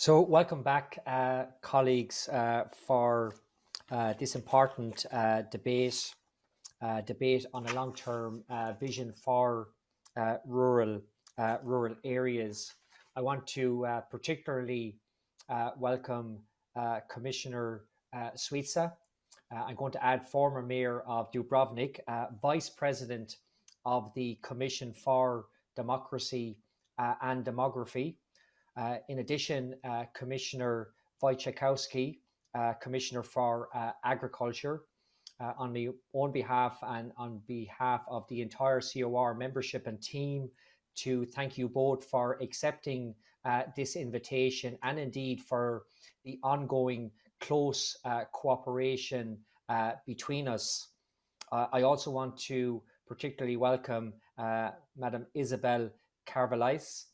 So welcome back, uh, colleagues, uh, for uh, this important uh, debate, uh, debate on a long-term uh, vision for rural rural areas. I want to particularly welcome Commissioner uh, Suica. I'm going to add former Mayor of Dubrovnik, Vice President of the Commission for Democracy and Demography, in addition, uh, Commissioner Wojciechowski, uh, Commissioner for Agriculture, on my own behalf and on behalf of the entire COR membership and team, to thank you both for accepting uh, this invitation and indeed for the ongoing close uh, cooperation uh, between us. I also want to particularly welcome Madam Isabel Carvalhais,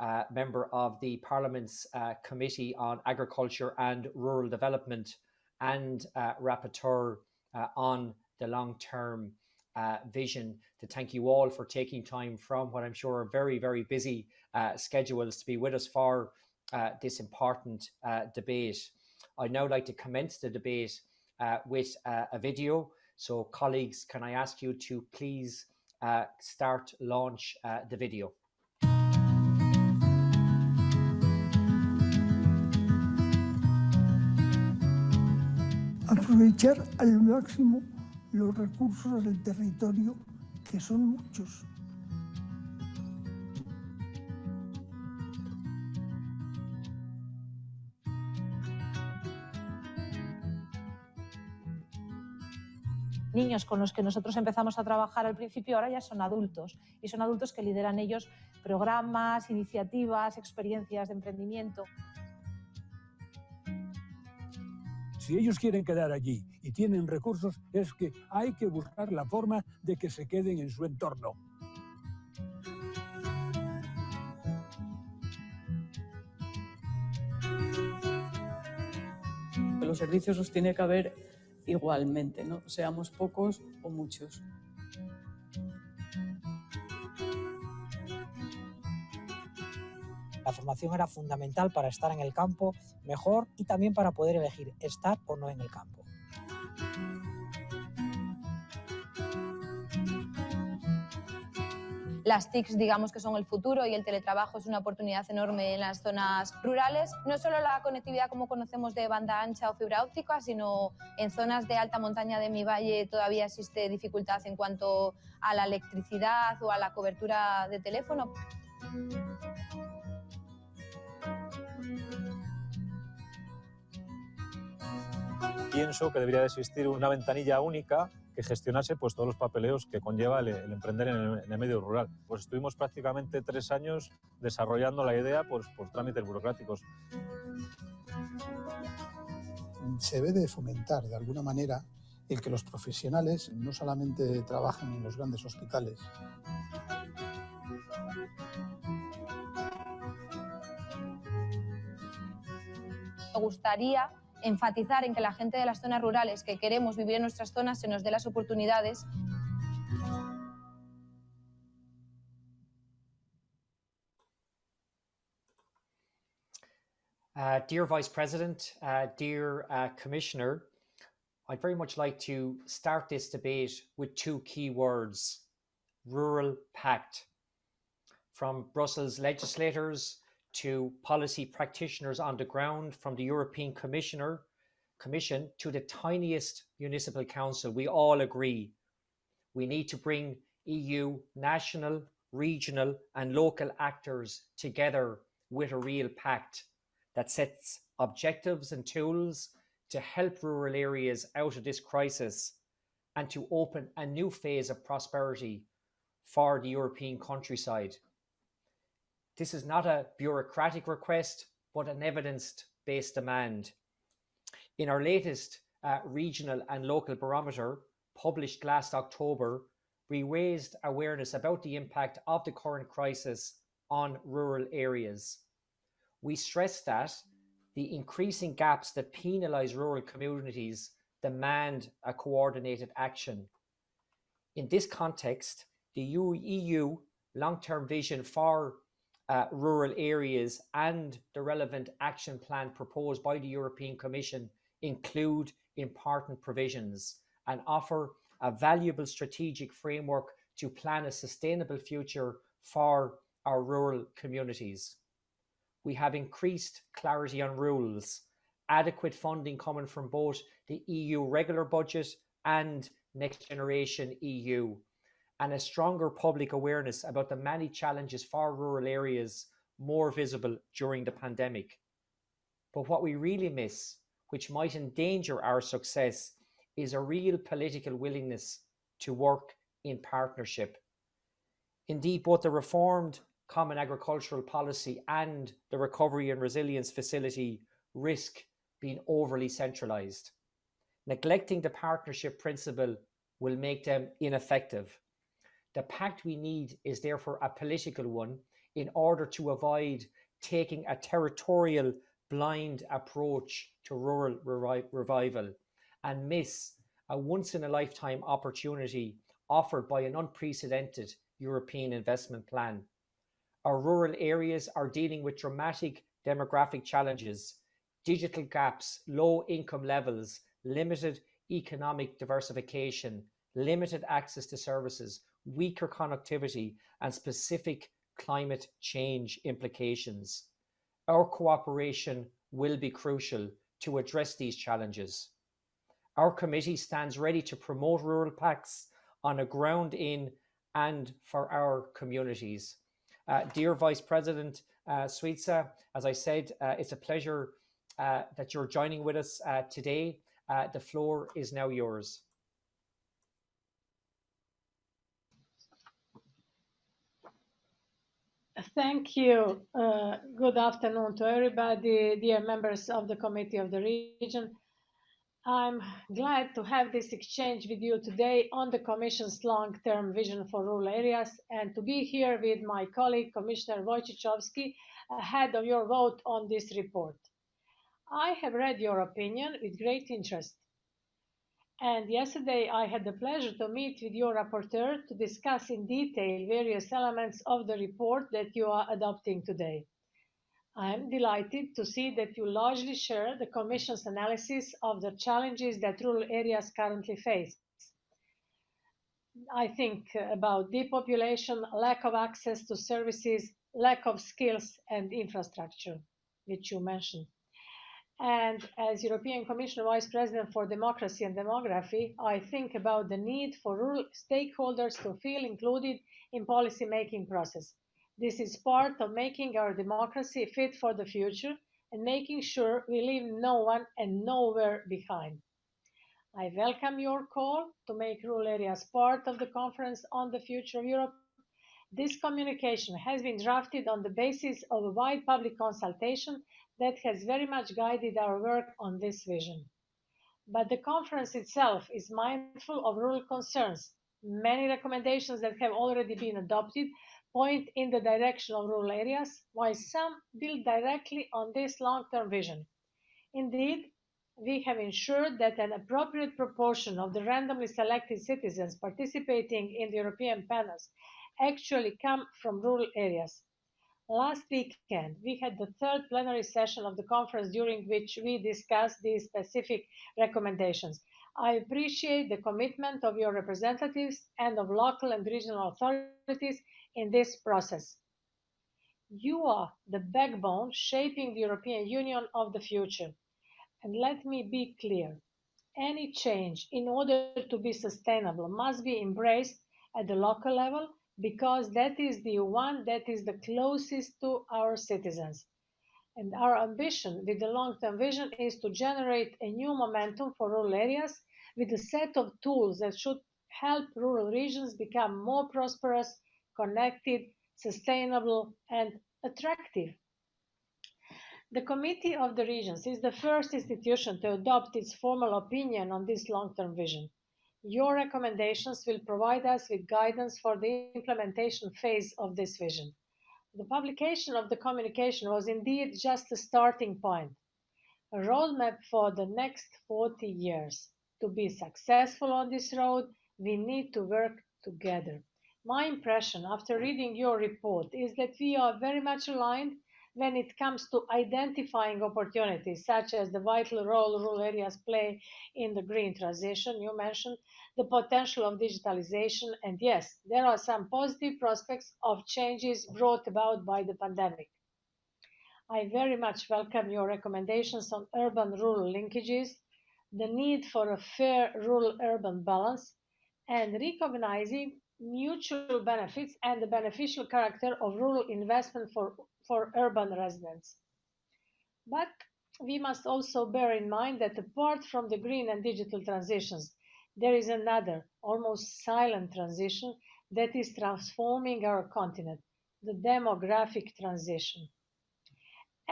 uh, member of the Parliament's uh, Committee on Agriculture and Rural Development and uh, rapporteur uh, on the long-term uh, vision to thank you all for taking time from what I'm sure are very, very busy uh, schedules to be with us for this important debate. I'd now like to commence the debate with a video. So colleagues, can I ask you to please start launch the video? Aprovechar al máximo los recursos del territorio, que son muchos. niños con los que nosotros empezamos a trabajar al principio ahora ya son adultos y son adultos que lideran ellos programas, iniciativas, experiencias de emprendimiento. Si ellos quieren quedar allí y tienen recursos, es que hay que buscar la forma de que se queden en su entorno. Los servicios los tiene que haber igualmente, ¿no? seamos pocos o muchos. La formación era fundamental para estar en el campo mejor y también para poder elegir estar o no en el campo. Las TICs digamos que son el futuro y el teletrabajo es una oportunidad enorme en las zonas rurales. No solo la conectividad como conocemos de banda ancha o fibra óptica, sino en zonas de alta montaña de mi valle todavía existe dificultad en cuanto a la electricidad o a la cobertura de teléfono. Pienso que debería de existir una ventanilla única que gestionase pues, todos los papeleos que conlleva el, emprender en el, medio rural. Pues estuvimos prácticamente tres años desarrollando la idea pues, por trámites burocráticos. Se debe de fomentar de alguna manera el que los profesionales no solamente trabajen en los grandes hospitales. Me gustaría enfatizar en que la gente de las zonas rurales que queremos vivir en nuestras zonas se nos dé las oportunidades. Uh, dear Vice President, uh, dear uh, Commissioner, I'd very much like to start this debate with two key words, rural pact. From Brussels legislators to policy practitioners on the ground, from the European Commissioner, Commission to the tiniest municipal council, we all agree we need to bring EU national, regional and local actors together with a real pact that sets objectives and tools to help rural areas out of this crisis and to open a new phase of prosperity for the European countryside. This is not a bureaucratic request, but an evidence-based demand. In our latest uh, regional and local barometer, published last October, we raised awareness about the impact of the current crisis on rural areas. We stressed that the increasing gaps that penalise rural communities demand a coordinated action. In this context, the EU long-term vision for uh, rural areas and the relevant action plan proposed by the European Commission include important provisions and offer a valuable strategic framework to plan a sustainable future for our rural communities. We have increased clarity on rules, adequate funding coming from both the EU regular budget and Next Generation EU, and a stronger public awareness about the many challenges for rural areas more visible during the pandemic. But what we really miss, which might endanger our success, is a real political willingness to work in partnership. Indeed, both the reformed Common Agricultural Policy and the Recovery and Resilience Facility risk being overly centralised. Neglecting the partnership principle will make them ineffective. The pact we need is therefore a political one in order to avoid taking a territorial blind approach to rural revi revival and miss a once in a lifetime opportunity offered by an unprecedented European investment plan. Our rural areas are dealing with dramatic demographic challenges, digital gaps, low income levels, limited economic diversification, limited access to services, weaker connectivity, and specific climate change implications. Our cooperation will be crucial to address these challenges. Our committee stands ready to promote rural pacts on a ground in and for our communities. Uh, dear Vice President uh, Suica, as I said, uh, it's a pleasure uh, that you're joining with us uh, today. Uh, the floor is now yours. Thank you. Uh, good afternoon to everybody, dear members of the Committee of the Region. I'm glad to have this exchange with you today on the Commission's long-term vision for rural areas and to be here with my colleague, Commissioner Wojciechowski, ahead of your vote on this report. I have read your opinion with great interest. And yesterday I had the pleasure to meet with your rapporteur to discuss in detail various elements of the report that you are adopting today. I am delighted to see that you largely share the Commission's analysis of the challenges that rural areas currently face. I think about depopulation, lack of access to services, lack of skills and infrastructure, which you mentioned. And as European Commission Vice President for Democracy and Demography, I think about the need for rural stakeholders to feel included in policy making process. This is part of making our democracy fit for the future and making sure we leave no one and nowhere behind. I welcome your call to make rural areas part of the Conference on the Future of Europe. This communication has been drafted on the basis of a wide public consultation that has very much guided our work on this vision. But the conference itself is mindful of rural concerns. Many recommendations that have already been adopted point in the direction of rural areas, while some build directly on this long-term vision. Indeed, we have ensured that an appropriate proportion of the randomly selected citizens participating in the European panels actually come from rural areas. Last weekend, we had the third plenary session of the conference during which we discussed these specific recommendations. I appreciate the commitment of your representatives and of local and regional authorities in this process. You are the backbone shaping the European Union of the future. And let me be clear, any change in order to be sustainable must be embraced at the local level because that is the one that is the closest to our citizens. And our ambition with the long-term vision is to generate a new momentum for rural areas with a set of tools that should help rural regions become more prosperous, connected, sustainable, and attractive. The Committee of the Regions is the first institution to adopt its formal opinion on this long-term vision. Your recommendations will provide us with guidance for the implementation phase of this vision. The publication of the communication was indeed just a starting point, a roadmap for the next 40 years. To be successful on this road, we need to work together. My impression after reading your report is that we are very much aligned when it comes to identifying opportunities, such as the vital role rural areas play in the green transition. You mentioned the potential of digitalization, and yes, there are some positive prospects of changes brought about by the pandemic. I very much welcome your recommendations on urban rural linkages, the need for a fair rural urban balance, and recognizing mutual benefits and the beneficial character of rural investment for, for urban residents. But we must also bear in mind that apart from the green and digital transitions, there is another, almost silent transition that is transforming our continent, the demographic transition.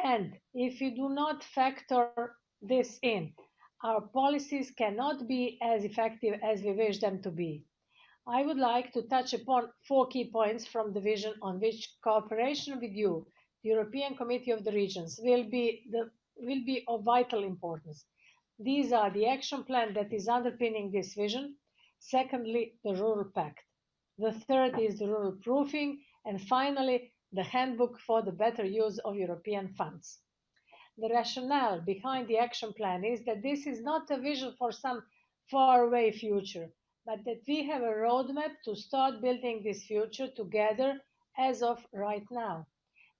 And if we do not factor this in, our policies cannot be as effective as we wish them to be. I would like to touch upon four key points from the vision on which cooperation with you, the European Committee of the Regions, will be, the, will be of vital importance. These are the action plan that is underpinning this vision. Secondly, the Rural Pact. The third is the rural proofing. And finally, the handbook for the better use of European funds. The rationale behind the action plan is that this is not a vision for some faraway future, but that we have a roadmap to start building this future together as of right now.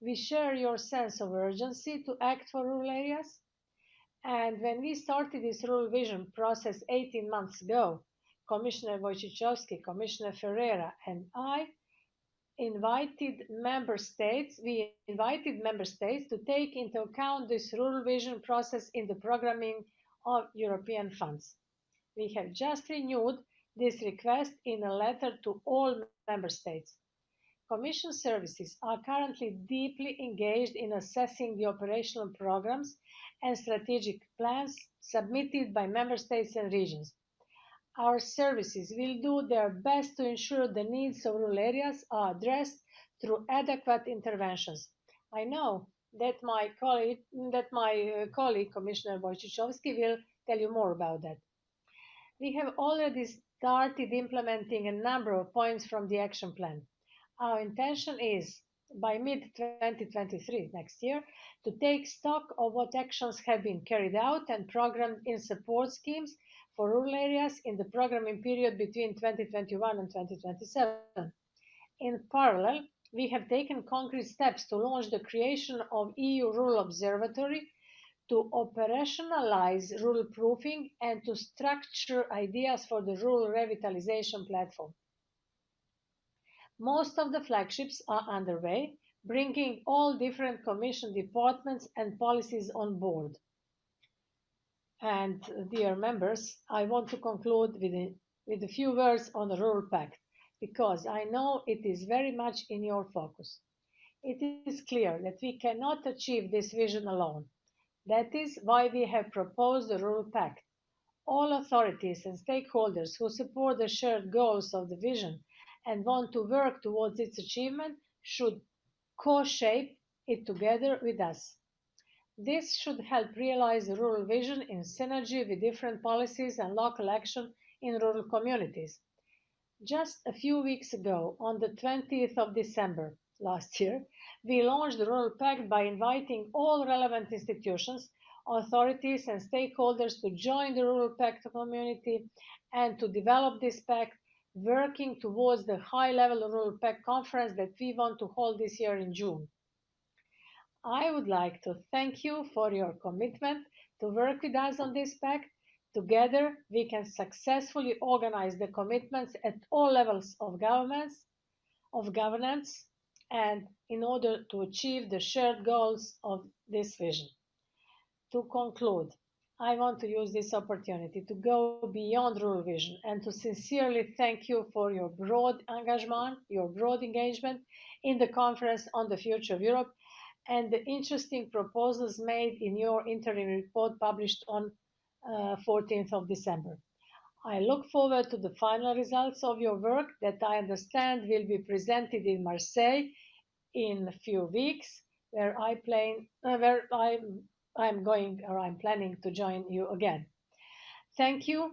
We share your sense of urgency to act for rural areas. And when we started this rural vision process 18 months ago, Commissioner Wojciechowski, Commissioner Ferreira, and I invited member states, we invited member states to take into account this rural vision process in the programming of European funds. We have just renewed this request in a letter to all member states. Commission services are currently deeply engaged in assessing the operational programs and strategic plans submitted by member states and regions. Our services will do their best to ensure the needs of rural areas are addressed through adequate interventions. I know that my colleague, that my uh, colleague Commissioner Wojciechowski will tell you more about that. We have already started implementing a number of points from the action plan. Our intention is, by mid-2023, next year, to take stock of what actions have been carried out and programmed in support schemes for rural areas in the programming period between 2021 and 2027. In parallel, we have taken concrete steps to launch the creation of EU Rural Observatory to operationalize rural proofing and to structure ideas for the rural revitalization platform. Most of the flagships are underway, bringing all different Commission departments and policies on board. And dear members, I want to conclude with a, with a few words on the Rural Pact, because I know it is very much in your focus. It is clear that we cannot achieve this vision alone. That is why we have proposed the Rural Pact. All authorities and stakeholders who support the shared goals of the vision and want to work towards its achievement should co-shape it together with us. This should help realize the rural vision in synergy with different policies and local action in rural communities. Just a few weeks ago, on the 20th of December last year, we launched the Rural Pact by inviting all relevant institutions, authorities, and stakeholders to join the Rural Pact community and to develop this pact, working towards the high level Rural Pact conference that we want to hold this year in June. I would like to thank you for your commitment to work with us on this pact. Together, we can successfully organize the commitments at all levels of governments, of governance, and in order to achieve the shared goals of this vision. To conclude, I want to use this opportunity to go beyond rural vision and to sincerely thank you for your broad engagement, your broad engagement in the conference on the future of Europe and the interesting proposals made in your interim report published on uh, 14th of December. I look forward to the final results of your work that I understand will be presented in Marseille in a few weeks, where I plan, uh, where I'm, I'm going or I'm planning to join you again. Thank you,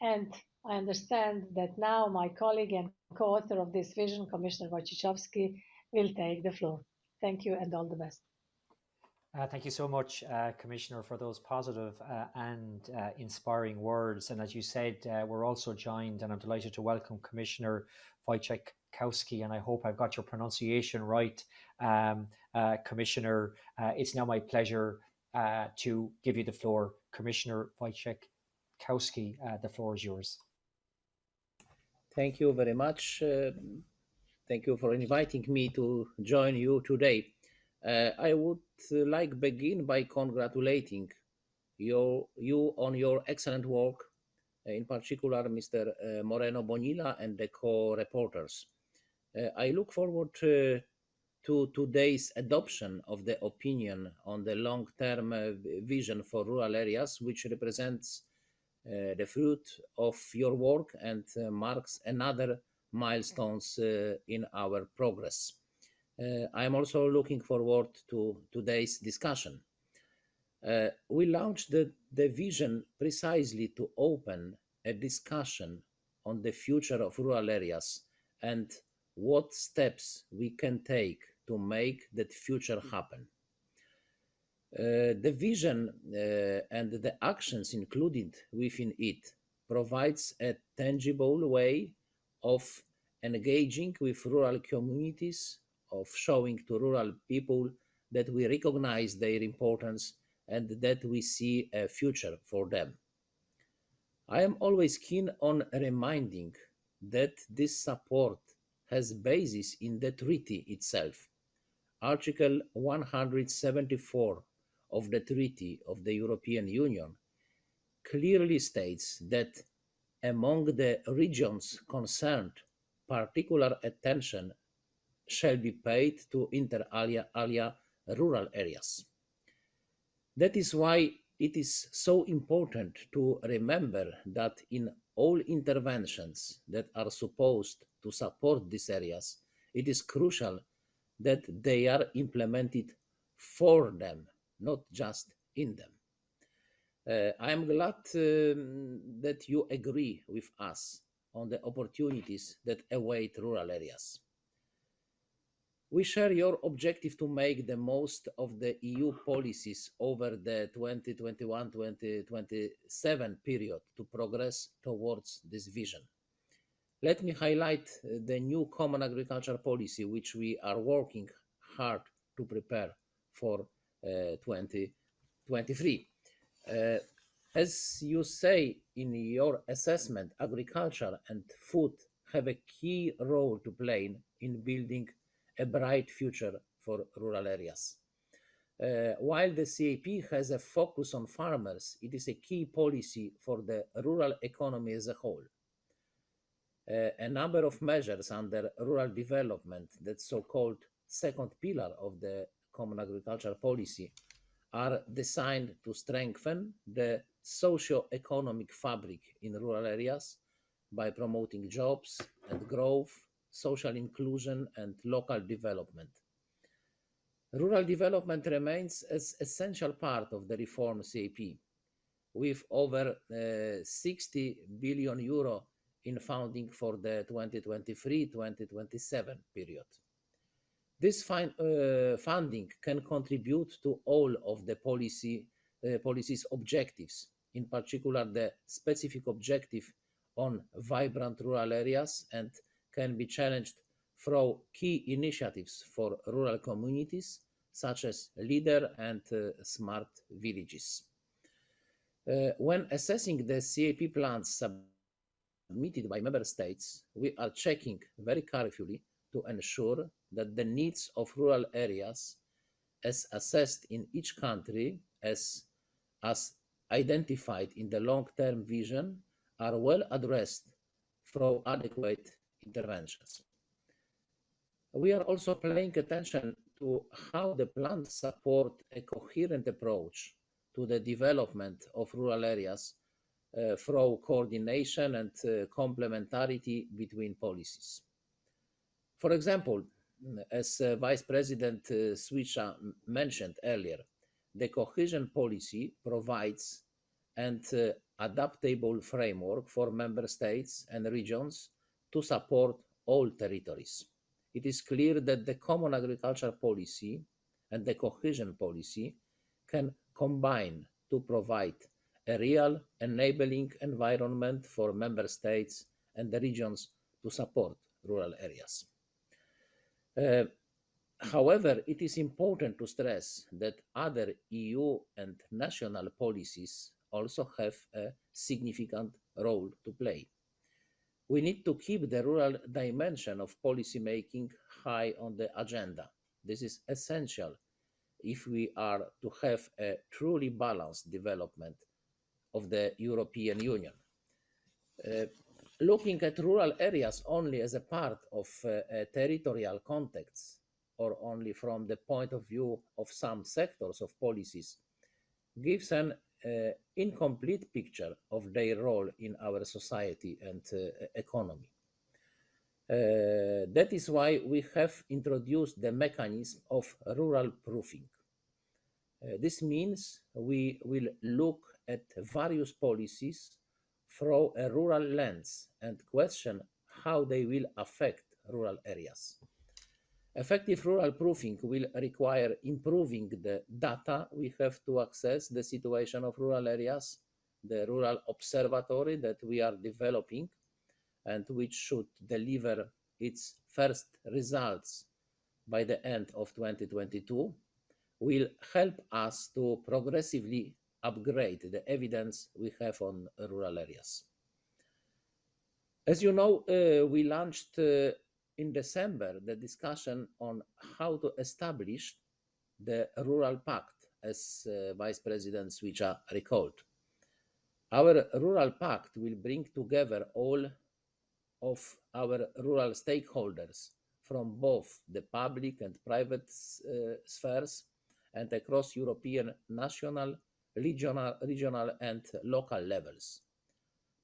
and I understand that now my colleague and co-author of this vision, Commissioner Wojciechowski, will take the floor. Thank you and all the best. Uh, thank you so much, uh, Commissioner, for those positive, uh, and uh, inspiring words. And as you said, uh, we're also joined, and I'm delighted to welcome Commissioner Wojciechowski, and I hope I've got your pronunciation right, um, uh, Commissioner. it's now my pleasure to give you the floor. Commissioner Wojciechowski, the floor is yours. Thank you very much. thank you for inviting me to join you today. Uh, I would uh, like begin by congratulating you, you on your excellent work, uh, in particular Mr. Moreno Bonilla and the co-reporters. I look forward to, to today's adoption of the opinion on the long-term vision for rural areas, which represents uh, the fruit of your work and uh, marks another milestones uh, in our progress. Uh, I am also looking forward to today's discussion. Uh, we launched the, the vision precisely to open a discussion on the future of rural areas and what steps we can take to make that future happen. Uh, the vision uh, and the actions included within it provides a tangible way of engaging with rural communities of showing to rural people that we recognize their importance and that we see a future for them. I am always keen on reminding that this support has basis in the treaty itself. Article 174 of the Treaty of the European Union clearly states that among the regions concerned, particular attention shall be paid to inter alia, alia rural areas. That is why it is so important to remember that in all interventions that are supposed to support these areas, it is crucial that they are implemented for them, not just in them. Uh, I am glad um, that you agree with us on the opportunities that await rural areas. We share your objective to make the most of the EU policies over the 2021-2027 period to progress towards this vision. Let me highlight uh, the new common agriculture policy, which we are working hard to prepare for uh, 2023. Uh, as you say in your assessment, agriculture and food have a key role to play in building a bright future for rural areas. Uh, while the CAP has a focus on farmers, it is a key policy for the rural economy as a whole. A number of measures under rural development, that so-called second pillar of the Common Agricultural Policy, are designed to strengthen the socio-economic fabric in rural areas by promoting jobs and growth social inclusion, and local development. Rural development remains an essential part of the reform CAP, with over uh, 60 billion euro in funding for the 2023-2027 period. This uh, funding can contribute to all of the policy, uh, policy's objectives, in particular the specific objective on vibrant rural areas and can be challenged through key initiatives for rural communities, such as LEADER and uh, Smart Villages. Uh, when assessing the CAP plans submitted by member states, we are checking very carefully to ensure that the needs of rural areas as assessed in each country as, as identified in the long-term vision are well addressed through adequate interventions. We are also paying attention to how the plans support a coherent approach to the development of rural areas through coordination and uh, complementarity between policies. For example, as uh, Vice President uh, Suica mentioned earlier, the cohesion policy provides an uh, adaptable framework for member states and regions to support all territories. It is clear that the common agricultural policy and the cohesion policy can combine to provide a real enabling environment for member states and the regions to support rural areas. Uh, however, it is important to stress that other EU and national policies also have a significant role to play. We need to keep the rural dimension of policymaking high on the agenda. This is essential if we are to have a truly balanced development of the European Union. Uh, looking at rural areas only as a part of uh, territorial context or only from the point of view of some sectors of policies gives an uh, incomplete picture of their role in our society and uh, economy. Uh, that is why we have introduced the mechanism of rural proofing. Uh, this means we will look at various policies through a rural lens and question how they will affect rural areas. Effective rural proofing will require improving the data we have to access the situation of rural areas, the rural observatory that we are developing and which should deliver its first results by the end of 2022 will help us to progressively upgrade the evidence we have on rural areas. As you know, uh, we launched uh, in December the discussion on how to establish the Rural Pact, as uh, Vice President Suica recalled. Our Rural Pact will bring together all of our rural stakeholders from both the public and private uh, spheres and across European national, regional, regional and local levels.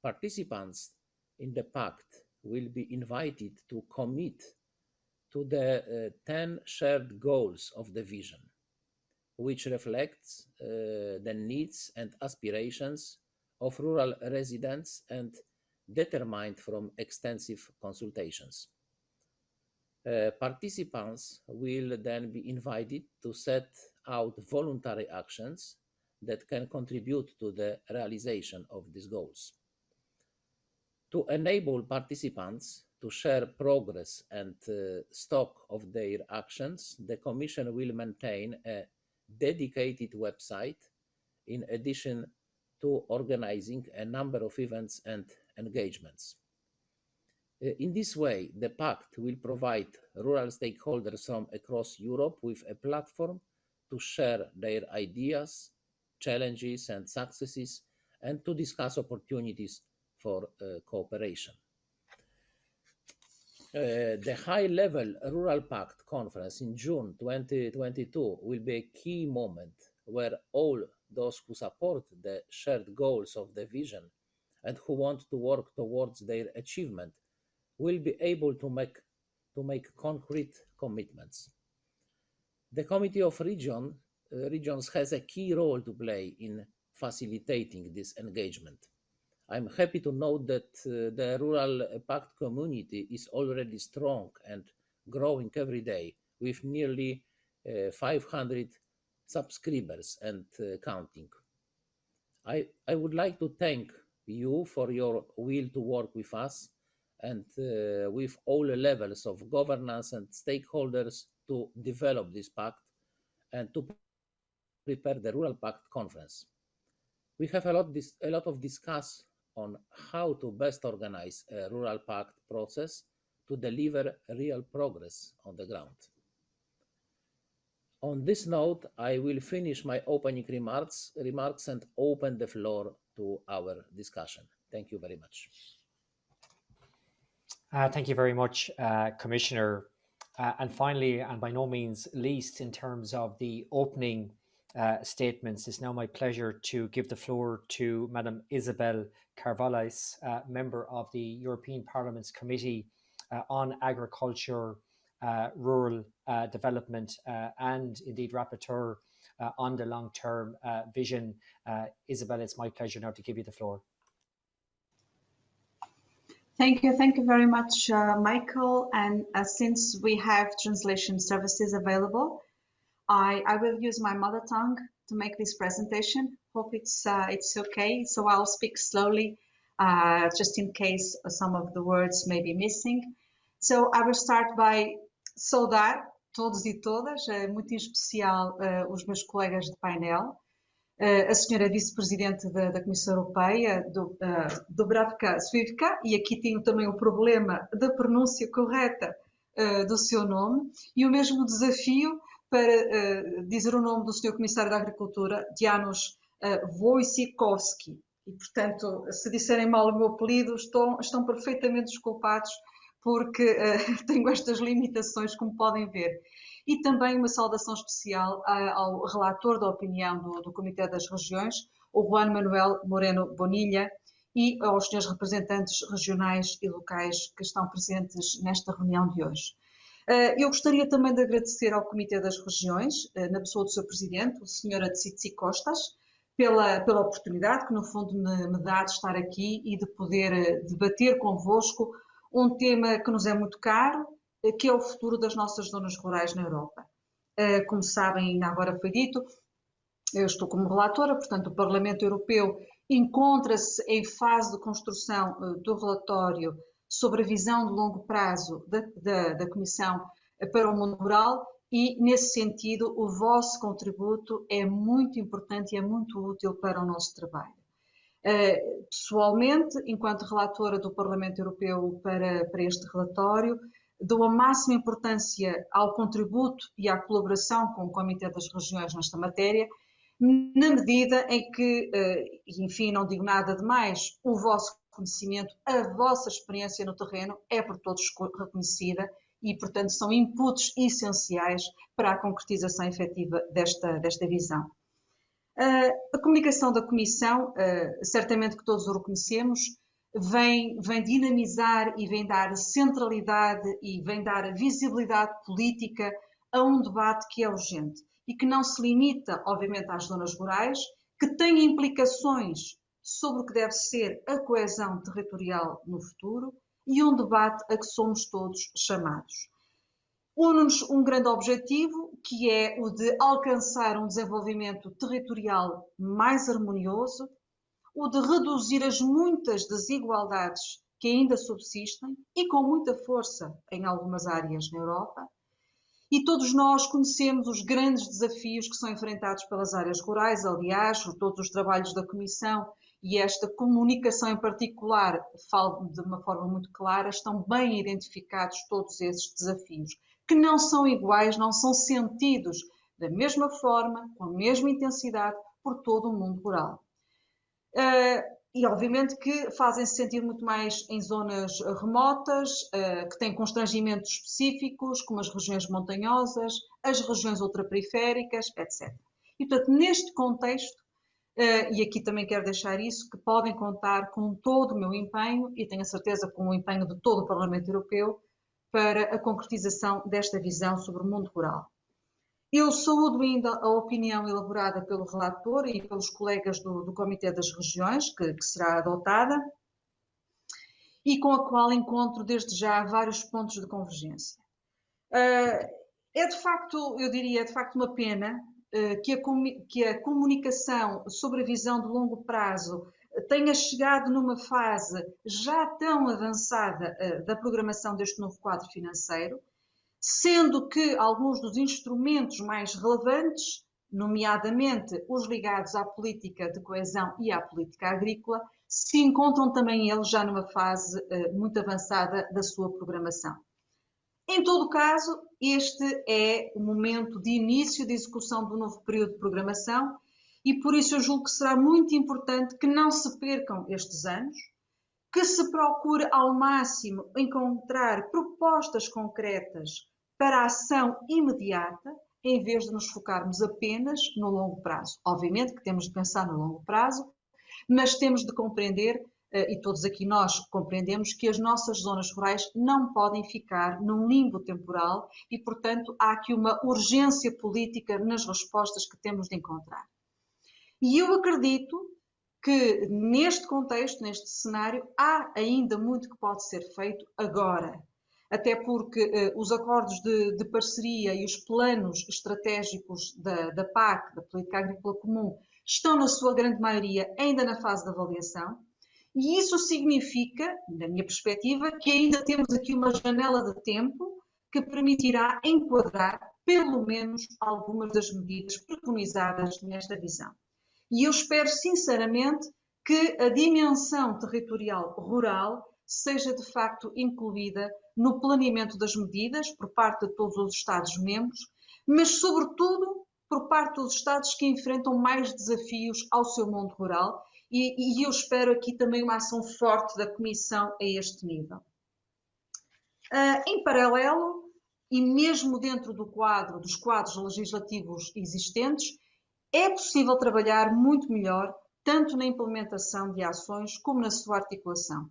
Participants in the pact will be invited to commit to the uh, 10 shared goals of the vision, which reflects uh, the needs and aspirations of rural residents and determined from extensive consultations. Uh, participants will then be invited to set out voluntary actions that can contribute to the realization of these goals. To enable participants to share progress and uh, stock of their actions, the Commission will maintain a dedicated website in addition to organizing a number of events and engagements. Uh, in this way, the Pact will provide rural stakeholders from across Europe with a platform to share their ideas, challenges, and successes, and to discuss opportunities for uh, cooperation. Uh, the high level Rural Pact conference in June 2022 will be a key moment where all those who support the shared goals of the vision and who want to work towards their achievement will be able to make, to make concrete commitments. The Committee of Region, uh, Regions has a key role to play in facilitating this engagement. I'm happy to note that uh, the Rural Pact community is already strong and growing every day with nearly uh, 500 subscribers and counting. I, I would like to thank you for your will to work with us and uh, with all levels of governance and stakeholders to develop this pact and to prepare the Rural Pact conference. We have a lot, a lot of discuss on how to best organize a Rural Pact process to deliver real progress on the ground. On this note, I will finish my opening remarks, remarks and open the floor to our discussion. Thank you very much. Uh, thank you very much, uh, Commissioner. Uh, and finally, and by no means least, in terms of the opening uh, statements, it's now my pleasure to give the floor to Madam Isabel Carvalhais, uh, member of the European Parliament's Committee uh, on Agriculture, Rural Development, and indeed rapporteur uh, on the long-term uh, vision. Uh, Isabel, it's my pleasure now to give you the floor. Thank you. Thank you very much, uh, Michael. And uh, since we have translation services available, I, I will use my mother tongue to make this presentation. Hope it's, uh, it's okay. So I'll speak slowly, uh, just in case some of the words may be missing. So I will start by saudar todos e todas, muito em especial uh, os meus colegas de painel, a senhora vice-presidente da, da, Comissão Europeia, do, uh, Dubravka Svivka, e aqui tenho também o problema da pronúncia correta uh, do seu nome, e o mesmo desafio para uh, dizer o nome do senhor Comissário da Agricultura, Janusz uh, Wojciechowski. E, portanto, se disserem mal o meu apelido, estão, estão perfeitamente desculpados, porque uh, tenho estas limitações, como podem ver e também uma saudação especial ao relator da opinião do, do Comitê das Regiões, o Juan Manuel Moreno Bonilha, e aos senhores representantes regionais e locais que estão presentes nesta reunião de hoje. Eh, eu gostaria também de agradecer ao Comitê das Regiões, eh, na pessoa do seu presidente, o Sr. Atsitsi Costas, pela, pela oportunidade que, no fundo, me, me, dá de estar aqui e de poder debater convosco um tema que nos é muito caro, que é o futuro das nossas zonas rurais na Europa. Eh, como sabem, ainda agora foi dito, eu estou como relatora, portanto, o Parlamento Europeu encontra-se em fase de construção eh, do relatório sobre a visão de longo prazo da, da, da Comissão para o mundo rural e, nesse sentido, o vosso contributo é muito importante e é muito útil para o nosso trabalho. Eh, pessoalmente, enquanto relatora do Parlamento Europeu para, para este relatório, dou a máxima importância ao contributo e à colaboração com o Comitê das Regiões nesta matéria, na medida em que, eh, enfim, não digo nada de mais, o vosso conhecimento, a vossa experiência no terreno é por todos reconhecida e, portanto, são inputs essenciais para a concretização efetiva desta, desta visão. Eh, a comunicação da Comissão, eh, certamente que todos o reconhecemos, vem, vem dinamizar e vem dar centralidade e vem dar visibilidade política a um debate que é urgente e que não se limita, obviamente, às zonas rurais, que tem implicações sobre o que deve ser a coesão territorial no futuro e um debate a que somos todos chamados. Une-nos um grande objetivo, que é o de alcançar um desenvolvimento territorial mais harmonioso, o de reduzir as muitas desigualdades que ainda subsistem e com muita força em algumas áreas na Europa. E todos nós conhecemos os grandes desafios que são enfrentados pelas áreas rurais, aliás, todos os trabalhos da Comissão e esta comunicação em particular, falo de uma forma muito clara, estão bem identificados todos esses desafios, que não são iguais, não são sentidos da mesma forma, com a mesma intensidade por todo o mundo rural. Uh, e obviamente que fazem-se sentir muito mais em zonas remotas, uh, que têm constrangimentos específicos, como as regiões montanhosas, as regiões ultraperiféricas, etc. E, portanto, neste contexto, uh, e aqui também quero deixar isso, que podem contar com todo o meu empenho, e tenho a certeza com o empenho de todo o Parlamento Europeu, para a concretização desta visão sobre o mundo rural. Eu saúdo ainda a opinião elaborada pelo relator e pelos colegas do, do Comitê das Regiões, que, que, será adotada, e com a qual encontro desde já vários pontos de convergência. Uh, é de facto, eu diria, é de facto uma pena uh, que, a, que a comunicação sobre a visão de longo prazo tenha chegado numa fase já tão avançada uh, da programação deste novo quadro financeiro, sendo que alguns dos instrumentos mais relevantes, nomeadamente os ligados à política de coesão e à política agrícola, se encontram também eles já numa fase uh, muito avançada da sua programação. Em todo caso, este é o momento de início de execução do novo período de programação e por isso eu julgo que será muito importante que não se percam estes anos, que se procure ao máximo encontrar propostas concretas para a ação imediata, em vez de nos focarmos apenas no longo prazo. Obviamente que temos de pensar no longo prazo, mas temos de compreender eh, e todos aqui nós compreendemos que as nossas zonas rurais não podem ficar num limbo temporal e, portanto, há aqui uma urgência política nas respostas que temos de encontrar. E eu acredito que neste contexto, neste cenário, há ainda muito que pode ser feito agora. Até porque eh, os acordos de, de, parceria e os planos estratégicos da, da PAC, da Política Agrícola Comum, estão, na sua grande maioria, ainda na fase de avaliação. E isso significa, na minha perspectiva, que ainda temos aqui uma janela de tempo que permitirá enquadrar, pelo menos, algumas das medidas preconizadas nesta visão. E eu espero, sinceramente, que a dimensão territorial rural seja de facto incluída no planeamento das medidas por parte de todos os Estados-membros, mas, sobretudo, por parte dos Estados que enfrentam mais desafios ao seu mundo rural, e, e eu espero aqui também uma ação forte da Comissão a este nível. Uh, em paralelo, e mesmo dentro do quadro dos quadros legislativos existentes, é possível trabalhar muito melhor, tanto na implementação de ações como na sua articulação.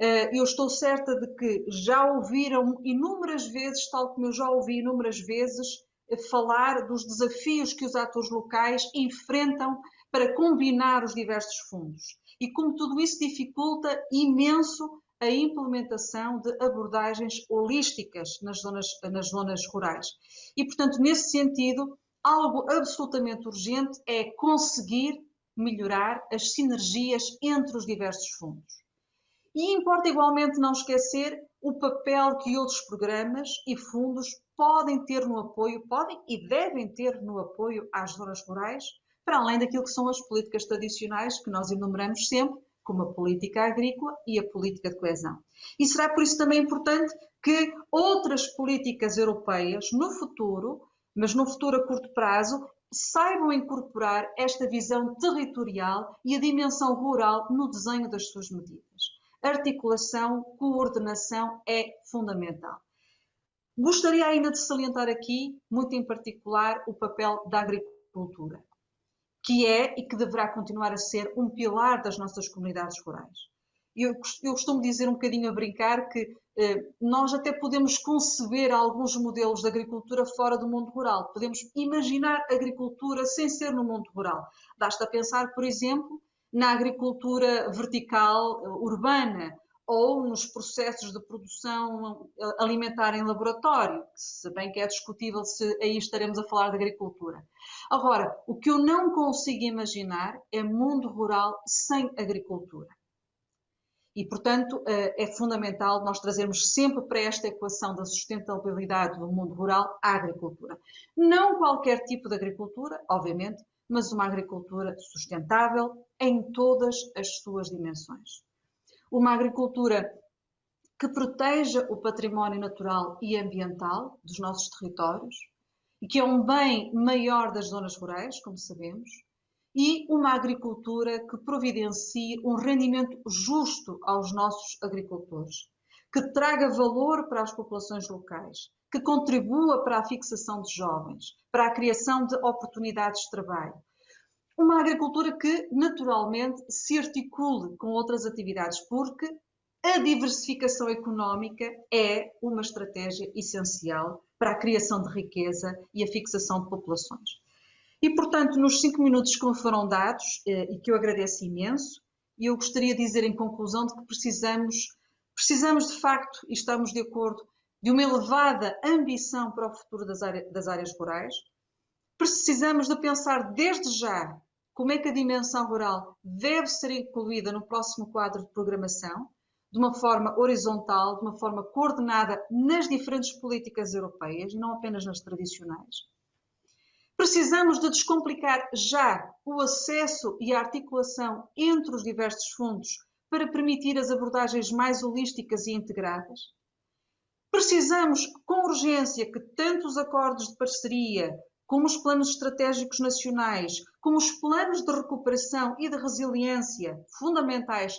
Eh, eu estou certa de que já ouviram inúmeras vezes, tal como eu já ouvi inúmeras vezes, eh, falar dos desafios que os atores locais enfrentam para combinar os diversos fundos e como tudo isso dificulta imenso a implementação de abordagens holísticas nas zonas, nas zonas rurais. E, portanto, nesse sentido, algo absolutamente urgente é conseguir melhorar as sinergias entre os diversos fundos. E importa igualmente não esquecer o papel que outros programas e fundos podem ter no apoio, podem e devem ter no apoio às zonas rurais, para além daquilo que são as políticas tradicionais que nós enumeramos sempre, como a política agrícola e a política de coesão. E será por isso também importante que outras políticas europeias, no futuro, mas no futuro a curto prazo, saibam incorporar esta visão territorial e a dimensão rural no desenho das suas medidas. Articulação, coordenação é fundamental. Gostaria ainda de salientar aqui, muito em particular, o papel da agricultura, que é e que deverá continuar a ser um pilar das nossas comunidades rurais. Eu, eu costumo dizer um bocadinho a brincar que eh, nós até podemos conceber alguns modelos de agricultura fora do mundo rural. Podemos imaginar agricultura sem ser no mundo rural. Basta pensar, por exemplo, na agricultura vertical eh, urbana ou nos processos de produção eh, alimentar em laboratório, se bem que é discutível se aí estaremos a falar de agricultura. Agora, o que eu não consigo imaginar é mundo rural sem agricultura. E, portanto, eh, é fundamental nós trazermos sempre para esta equação da sustentabilidade do mundo rural a agricultura. Não qualquer tipo de agricultura, obviamente, mas uma agricultura sustentável em todas as suas dimensões. Uma agricultura que proteja o património natural e ambiental dos nossos territórios e que é um bem maior das zonas rurais, como sabemos, e uma agricultura que providencie um rendimento justo aos nossos agricultores, que traga valor para as populações locais, que contribua para a fixação de jovens, para a criação de oportunidades de trabalho. Uma agricultura que, naturalmente, se articule com outras atividades, porque a diversificação económica é uma estratégia essencial para a criação de riqueza e a fixação de populações. E, portanto, nos cinco minutos que me foram dados, eh, e que eu agradeço imenso, eu gostaria de dizer em conclusão de que precisamos, precisamos de facto, e estamos de acordo, de uma elevada ambição para o futuro das, áreas, das áreas rurais. Precisamos de pensar desde já como é que a dimensão rural deve ser incluída no próximo quadro de programação, de uma forma horizontal, de uma forma coordenada nas diferentes políticas europeias, não apenas nas tradicionais. Precisamos de descomplicar já o acesso e a articulação entre os diversos fundos para permitir as abordagens mais holísticas e integradas. Precisamos, com urgência, que tanto os acordos de parceria, como os planos estratégicos nacionais, como os planos de recuperação e de resiliência fundamentais,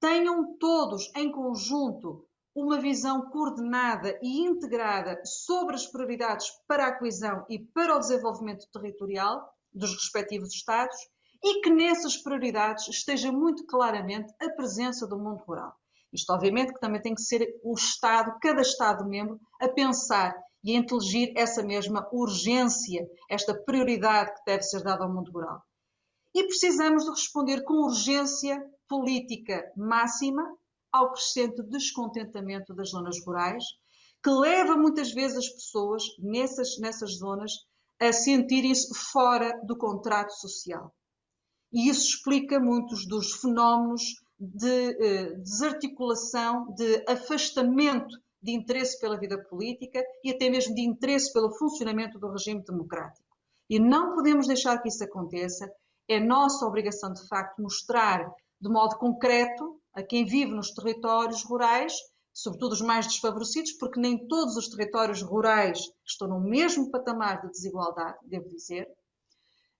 tenham todos em conjunto uma visão coordenada e integrada sobre as prioridades para a coesão e para o desenvolvimento territorial dos respectivos Estados e que nessas prioridades esteja muito claramente a presença do mundo rural. Isto, obviamente, que também tem que ser o Estado, cada Estado-membro, a pensar e a inteligir essa mesma urgência, esta prioridade que deve ser dada ao mundo rural. E precisamos de responder com urgência política máxima ao crescente descontentamento das zonas rurais, que leva muitas vezes as pessoas nessas, nessas zonas a sentirem-se fora do contrato social. E isso explica muitos dos fenómenos de eh, desarticulação, de afastamento de interesse pela vida política e até mesmo de interesse pelo funcionamento do regime democrático. E não podemos deixar que isso aconteça. É nossa obrigação, de facto, mostrar de modo concreto a quem vive nos territórios rurais, sobretudo os mais desfavorecidos, porque nem todos os territórios rurais estão no mesmo patamar de desigualdade, devo dizer.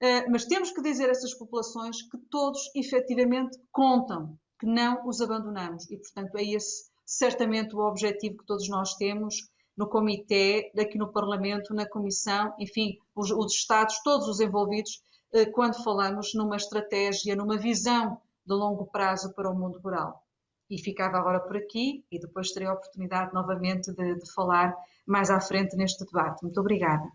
Eh, mas temos que dizer a essas populações que todos efetivamente contam, que não os abandonamos. E, portanto, é esse certamente o objetivo que todos nós temos no Comitê, aqui no Parlamento, na Comissão, enfim, os, os Estados, todos os envolvidos, eh, quando falamos numa estratégia, numa visão de longo prazo para o mundo rural. E ficava agora por aqui e depois terei a oportunidade novamente de, de falar mais à frente neste debate. Muito obrigada.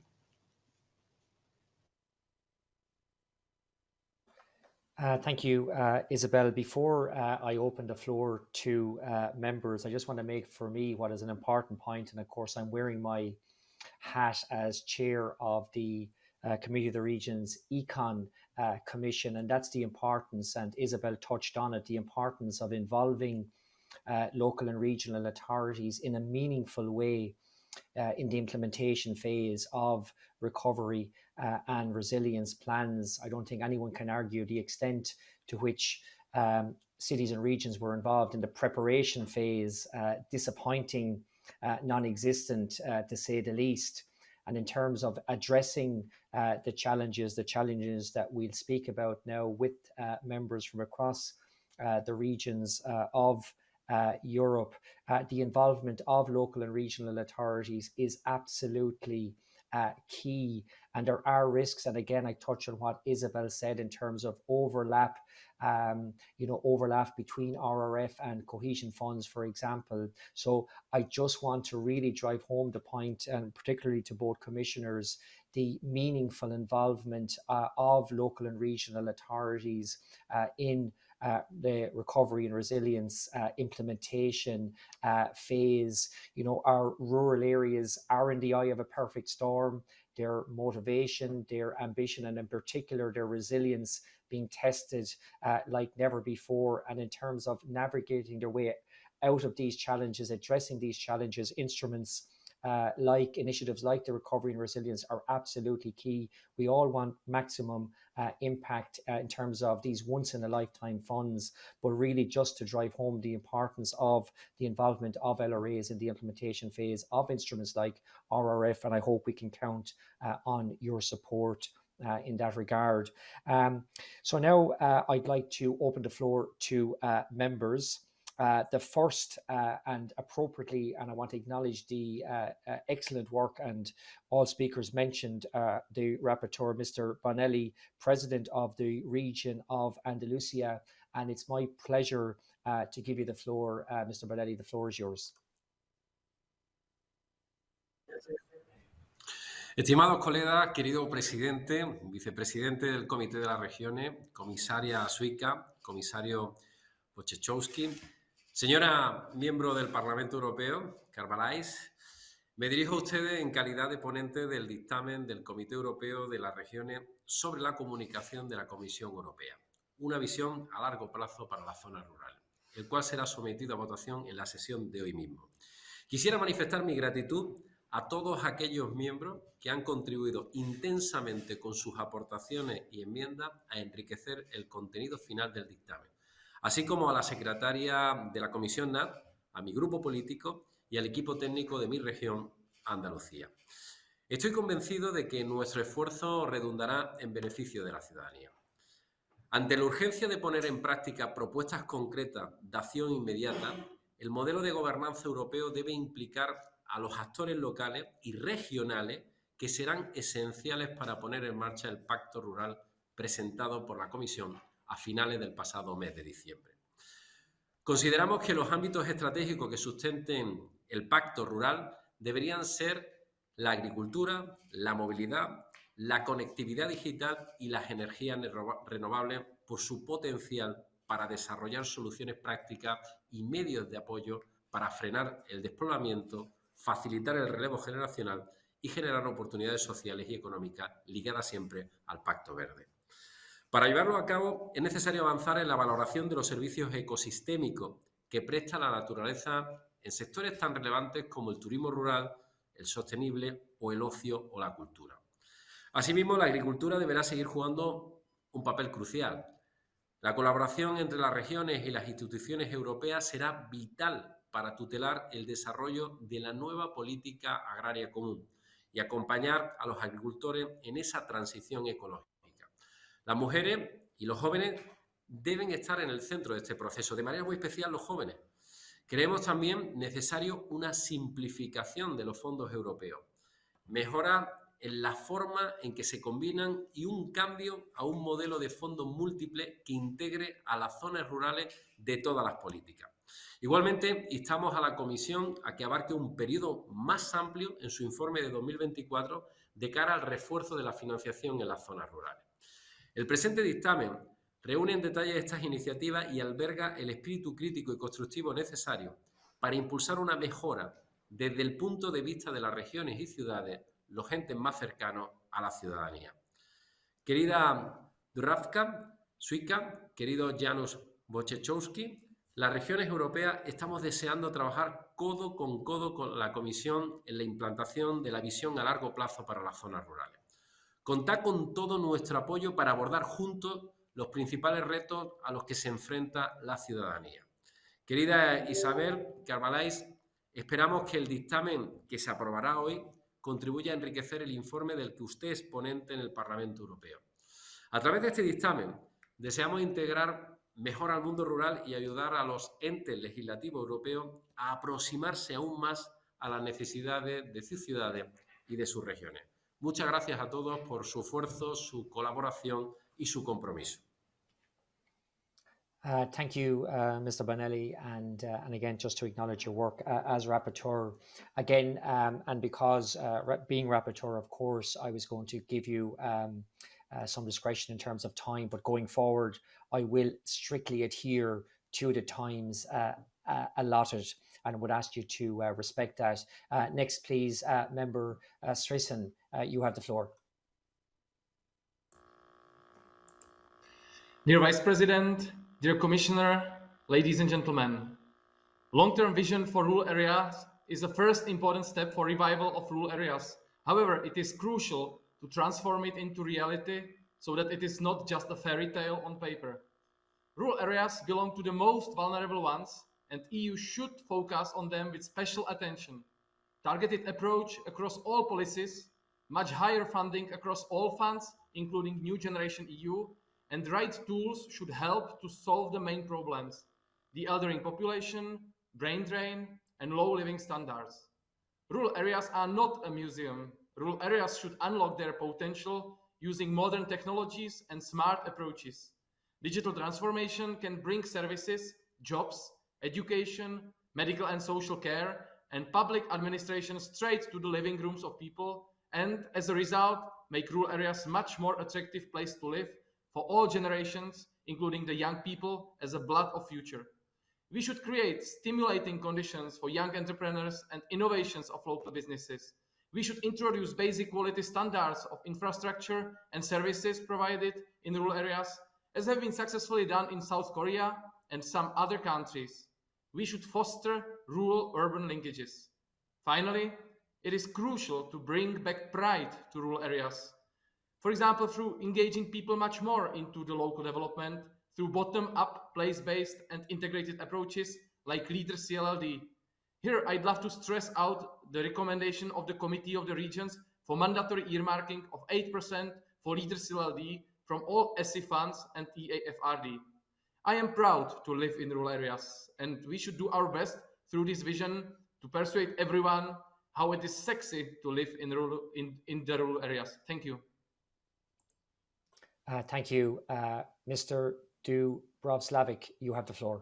Uh, thank you, uh, Isabel. Before uh, I open the floor to uh, members, I just want to make for me what is an important point. point, and of course, I'm wearing my hat as chair of the uh, Committee of the Regions Econ uh, Commission, and that's the importance, and Isabel touched on it, the importance of involving local and regional authorities in a meaningful way in the implementation phase of recovery uh, and resilience plans. I don't think anyone can argue the extent to which um, cities and regions were involved in the preparation phase, uh, disappointing, uh, non-existent uh, to say the least. And in terms of addressing uh, the challenges, the challenges that we'll speak about now with members from across the regions of uh, Europe, uh, the involvement of local and regional authorities is absolutely uh, key. And there are risks. And again, I touch on what Isabel said in terms of overlap, um, you know, overlap between RRF and cohesion funds, for example. So I just want to really drive home the point, and particularly to both commissioners, the meaningful involvement uh, of local and regional authorities uh, in uh, the recovery and resilience uh, implementation uh, phase. You know, our rural areas are in the eye of a perfect storm. Their motivation, their ambition, and in particular their resilience being tested uh, like never before. And in terms of navigating their way out of these challenges, addressing these challenges, instruments uh, like initiatives like the recovery and resilience are absolutely key. We all want maximum uh, impact uh, in terms of these once in a lifetime funds, but really just to drive home the importance of the involvement of LRAs in the implementation phase of instruments like RRF. And I hope we can count uh, on your support. Uh, in that regard. Um, so now uh, I'd like to open the floor to uh, members. Uh, the first uh, and appropriately, and I want to acknowledge the uh, uh excellent work and all speakers mentioned uh, the rapporteur, Mr. Bonilla, president of the region of Andalusia. And it's my pleasure to give you the floor, Mr. Bonilla. The floor is yours. Estimados colegas, querido presidente, vicepresidente del Comité de las Regiones, comisaria Suica, comisario Wojciechowski, Señora miembro del Parlamento Europeo, Carvalhais, me dirijo a ustedes en calidad de ponente del dictamen del Comité Europeo de las Regiones sobre la comunicación de la Comisión Europea, una visión a largo plazo para la zona rural, el cual será sometido a votación en la sesión de hoy mismo. Quisiera manifestar mi gratitud a todos aquellos miembros que han contribuido intensamente con sus aportaciones y enmiendas a enriquecer el contenido final del dictamen así como a la secretaria de la Comisión NAT, a mi grupo político y al equipo técnico de mi región, Andalucía. Estoy convencido de que nuestro esfuerzo redundará en beneficio de la ciudadanía. Ante la urgencia de poner en práctica propuestas concretas de acción inmediata, el modelo de gobernanza europeo debe implicar a los actores locales y regionales que serán esenciales para poner en marcha el Pacto Rural presentado por la Comisión a finales del pasado mes de diciembre. Consideramos que los ámbitos estratégicos que sustenten el pacto rural deberían ser la agricultura, la movilidad, la conectividad digital y las energías renovables por su potencial para desarrollar soluciones prácticas y medios de apoyo para frenar el despoblamiento, facilitar el relevo generacional y generar oportunidades sociales y económicas ligadas siempre al Pacto Verde. Para llevarlo a cabo es necesario avanzar en la valoración de los servicios ecosistémicos que presta la naturaleza en sectores tan relevantes como el turismo rural, el sostenible o el ocio o la cultura. Asimismo, la agricultura deberá seguir jugando un papel crucial. La colaboración entre las regiones y las instituciones europeas será vital para tutelar el desarrollo de la nueva política agraria común y acompañar a los agricultores en esa transición ecológica. Las mujeres y los jóvenes deben estar en el centro de este proceso, de manera muy especial los jóvenes. Creemos también necesario una simplificación de los fondos europeos, mejora en la forma en que se combinan y un cambio a un modelo de fondos múltiple que integre a las zonas rurales de todas las políticas. Igualmente, instamos a la Comisión a que abarque un periodo más amplio en su informe de 2024 de cara al refuerzo de la financiación en las zonas rurales. El presente dictamen reúne en detalle estas iniciativas y alberga el espíritu crítico y constructivo necesario para impulsar una mejora desde el punto de vista de las regiones y ciudades, los entes más cercanos a la ciudadanía. Querida Duravka, Suica, querido Janusz Wojciechowski, las regiones europeas estamos deseando trabajar codo con codo con la Comisión en la implantación de la visión a largo plazo para las zonas rurales. Contá con todo nuestro apoyo para abordar juntos los principales retos a los que se enfrenta la ciudadanía. Querida Isabel Carvalais, esperamos que el dictamen que se aprobará hoy contribuya a enriquecer el informe del que usted es ponente en el Parlamento Europeo. A través de este dictamen deseamos integrar mejor al mundo rural y ayudar a los entes legislativos europeos a aproximarse aún más a las necesidades de sus ciudades y de sus regiones. Muchas gracias a todos por su esfuerzo, su colaboración y su compromiso. Uh, thank you, uh, Mr. Bonilla, and uh, and again, just to acknowledge your work uh, as rapporteur, again, um, and because uh, being rapporteur, of course, I was going to give you um, uh, some discretion in terms of time, but going forward, I will strictly adhere to the times allotted and would ask you to uh, respect that. Uh, next, please, uh, Member uh, you have the floor. Dear Vice President, dear Commissioner, ladies and gentlemen, long-term vision for rural areas is the first important step for revival of rural areas. However, it is crucial to transform it into reality so that it is not just a fairy tale on paper. Rural areas belong to the most vulnerable ones, and EU should focus on them with special attention. Targeted approach across all policies, much higher funding across all funds, including New Generation EU, and right tools should help to solve the main problems, the elderly population, brain drain, and low living standards. Rural areas are not a museum. Rural areas should unlock their potential using modern technologies and smart approaches. Digital transformation can bring services, jobs, education, medical and social care, and public administration straight to the living rooms of people, and as a result, make rural areas much more attractive place to live for all generations, including the young people as a blood of future. We should create stimulating conditions for young entrepreneurs and innovations of local businesses. We should introduce basic quality standards of infrastructure and services provided in rural areas, as have been successfully done in South Korea and some other countries. We should foster rural-urban linkages. Finally, it is crucial to bring back pride to rural areas. For example, through engaging people much more into the local development, through bottom-up, place-based and integrated approaches like Leader CLLD, here, I'd love to stress out the recommendation of the Committee of the Regions for mandatory earmarking of 8% for Leader CLLD from all ESI funds and EAFRD. I am proud to live in rural areas, and we should do our best through this vision to persuade everyone how it is sexy to live in, rural, in, in the rural areas. Thank you. Uh, thank you. Uh, Mr. Dubrovslavic, you have the floor.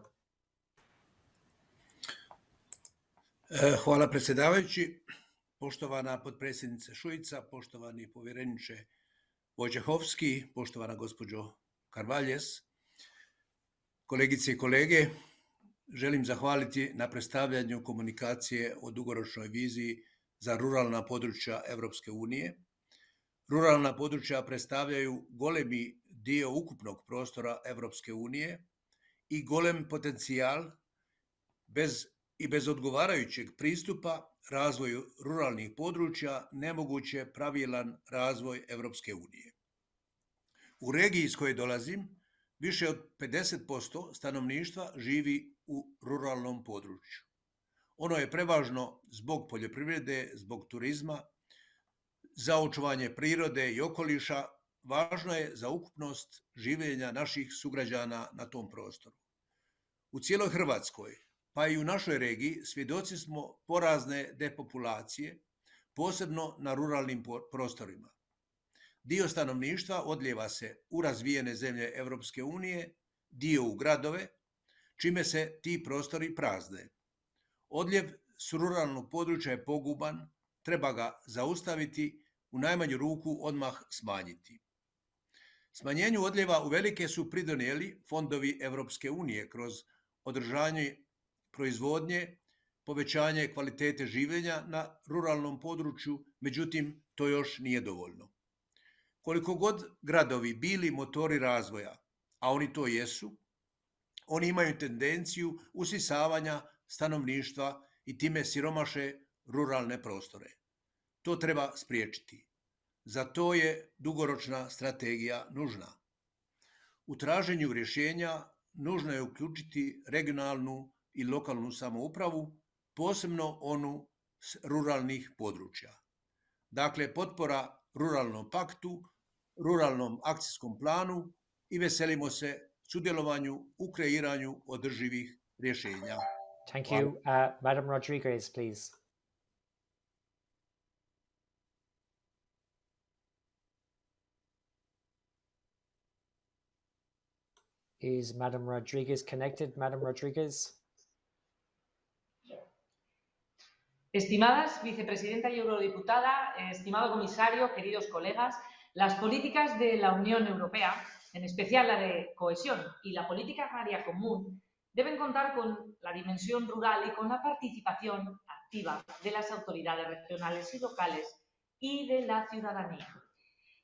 E, hvala predsjedavajući. Poštovana potpredsjednice Šuica, poštovani povjereniče Wojciechowski, poštovana gospođo Karvaljes, kolegice i kolege, želim zahvaliti na predstavljanju komunikacije o dugoročnoj viziji za ruralna područja Europske unije. Ruralna područja predstavljaju golemi dio ukupnog prostora Europske unije i golem potencijal bez i bez odgovarajućeg pristupa razvoju ruralnih područja nemoguće pravilan razvoj Europske unije. U regiji iz koje dolazim, više od 50% stanovništva živi u ruralnom području. Ono je prevažno zbog poljoprivrede, zbog turizma, za očuvanje prirode i okoliša, važno je za ukupnost življenja naših sugrađana na tom prostoru. U cijeloj Hrvatskoj pa i u našoj regiji svjedoci smo porazne depopulacije, posebno na ruralnim prostorima. Dio stanovništva odljeva se u razvijene zemlje Europske unije, dio u gradove, čime se ti prostori prazne. Odljev s ruralnog područja je poguban, treba ga zaustaviti, u najmanju ruku odmah smanjiti. Smanjenju odljeva u velike su pridonijeli fondovi Europske unije kroz održanje proizvodnje, povećanje kvalitete življenja na ruralnom području, međutim to još nije dovoljno. Koliko god gradovi bili motori razvoja, a oni to jesu, oni imaju tendenciju usisavanja stanovništva i time siromaše ruralne prostore. To treba spriječiti. Za to je dugoročna strategija nužna. U traženju rješenja nužno je uključiti regionalnu i lokalnu samoupravu, posebno onu s ruralnih područja. Dakle, potpora ruralnom paktu, ruralnom akcijskom planu i veselimo se sudjelovanju u kreiranju održivih rješenja. Thank you. Uh, Madam Rodriguez, please. Is Madam Rodriguez connected? Madam Rodriguez? Estimadas vicepresidenta y eurodiputada, estimado comisario, queridos colegas, las políticas de la Unión Europea, en especial la de cohesión y la política agraria común, deben contar con la dimensión rural y con la participación activa de las autoridades regionales y locales y de la ciudadanía.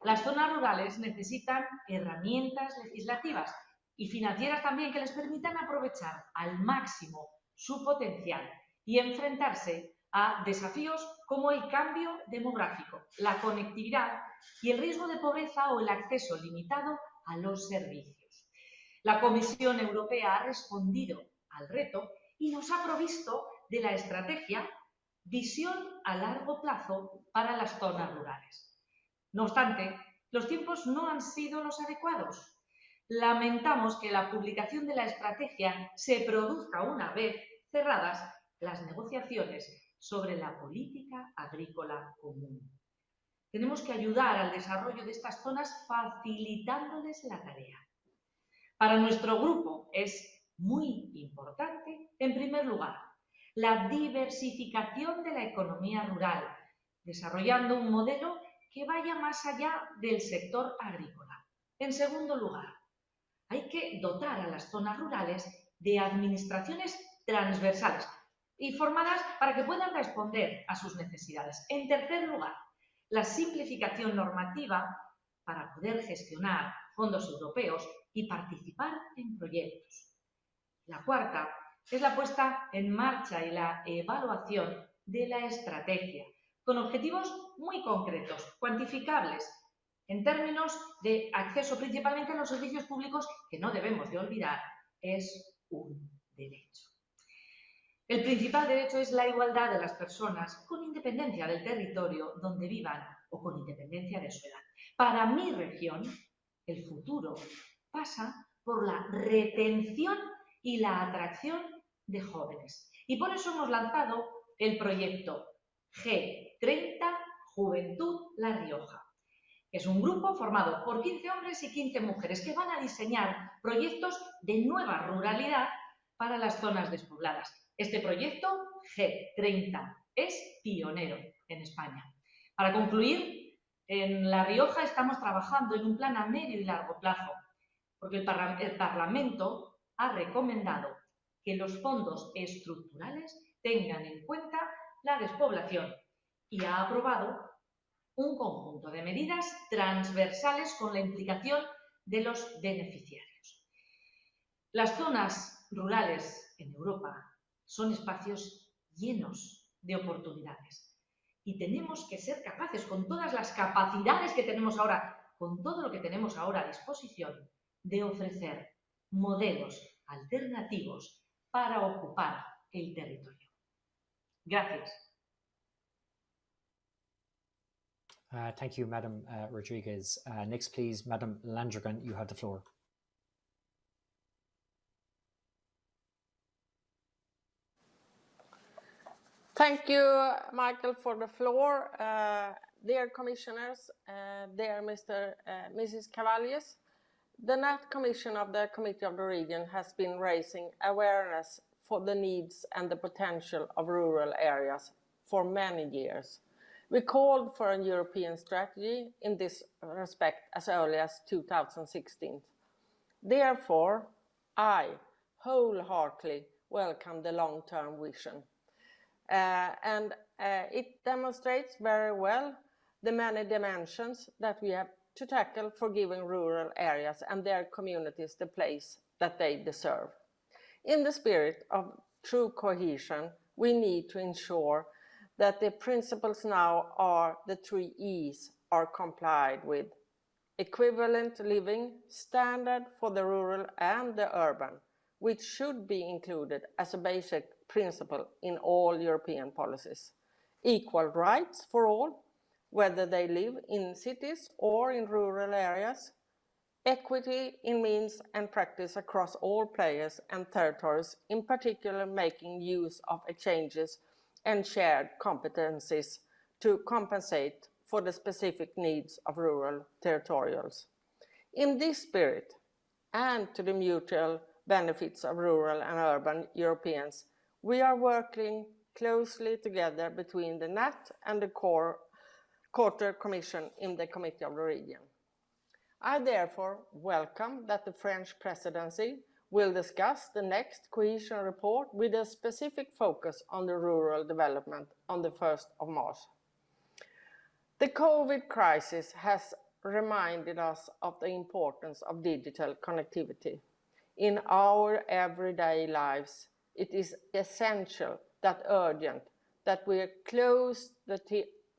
Las zonas rurales necesitan herramientas legislativas y financieras también que les permitan aprovechar al máximo su potencial y enfrentarse a desafíos como el cambio demográfico, la conectividad y el riesgo de pobreza o el acceso limitado a los servicios. La Comisión Europea ha respondido al reto y nos ha provisto de la estrategia Visión a largo plazo para las zonas rurales. No obstante, los tiempos no han sido los adecuados. Lamentamos que la publicación de la estrategia se produzca una vez cerradas las negociaciones sobre la política agrícola común. Tenemos que ayudar al desarrollo de estas zonas facilitándoles la tarea. Para nuestro grupo es muy importante, en primer lugar, la diversificación de la economía rural, desarrollando un modelo que vaya más allá del sector agrícola. En segundo lugar, hay que dotar a las zonas rurales de administraciones transversales, y formadas para que puedan responder a sus necesidades. En tercer lugar, la simplificación normativa para poder gestionar fondos europeos y participar en proyectos. La cuarta es la puesta en marcha y la evaluación de la estrategia, con objetivos muy concretos, cuantificables, en términos de acceso principalmente a los servicios públicos, que no debemos de olvidar, es un derecho. El principal derecho es la igualdad de las personas con independencia del territorio donde vivan o con independencia de su edad. Para mi región, el futuro pasa por la retención y la atracción de jóvenes. Y por eso hemos lanzado el proyecto G30 Juventud La Rioja. Es un grupo formado por 15 hombres y 15 mujeres que van a diseñar proyectos de nueva ruralidad para las zonas despobladas. Este proyecto, G30, es pionero en España. Para concluir, en La Rioja estamos trabajando en un plan a medio y largo plazo, porque el, Parlamento ha recomendado que los fondos estructurales tengan en cuenta la despoblación y ha aprobado un conjunto de medidas transversales con la implicación de los beneficiarios. Las zonas rurales en Europa son espacios llenos de oportunidades y tenemos que ser capaces, con todas las capacidades que tenemos ahora, con todo lo que tenemos ahora a disposición, de ofrecer modelos alternativos para ocupar el territorio. Gracias. Uh, thank you, Madam uh, Rodriguez. Uh, next, please, Madam Landrigan, you have the floor. Thank you, Michael, for the floor. Uh, dear commissioners, uh, dear Mr. Uh, Mrs. Cavallius, the NAT Commission of the Committee of the Region has been raising awareness for the needs and the potential of rural areas for many years. We called for a European strategy in this respect as early as 2016. Therefore, I wholeheartedly welcome the long-term vision and uh, it demonstrates very well the many dimensions that we have to tackle for giving rural areas and their communities the place that they deserve. In the spirit of true cohesion, we need to ensure that the principles now are the three E's are complied with. Equivalent living standard for the rural and the urban, which should be included as a basic principle in all European policies. Equal rights for all, whether they live in cities or in rural areas. Equity in means and practice across all players and territories, in particular making use of exchanges and shared competencies to compensate for the specific needs of rural territorials. In this spirit, and to the mutual benefits of rural and urban Europeans, we are working closely together between the NAT and the core Quarter Commission in the Committee of the Region. I therefore welcome that the French presidency will discuss the next cohesion report with a specific focus on the rural development on the 1st of March. The COVID crisis has reminded us of the importance of digital connectivity in our everyday lives it is essential that urgent that we close the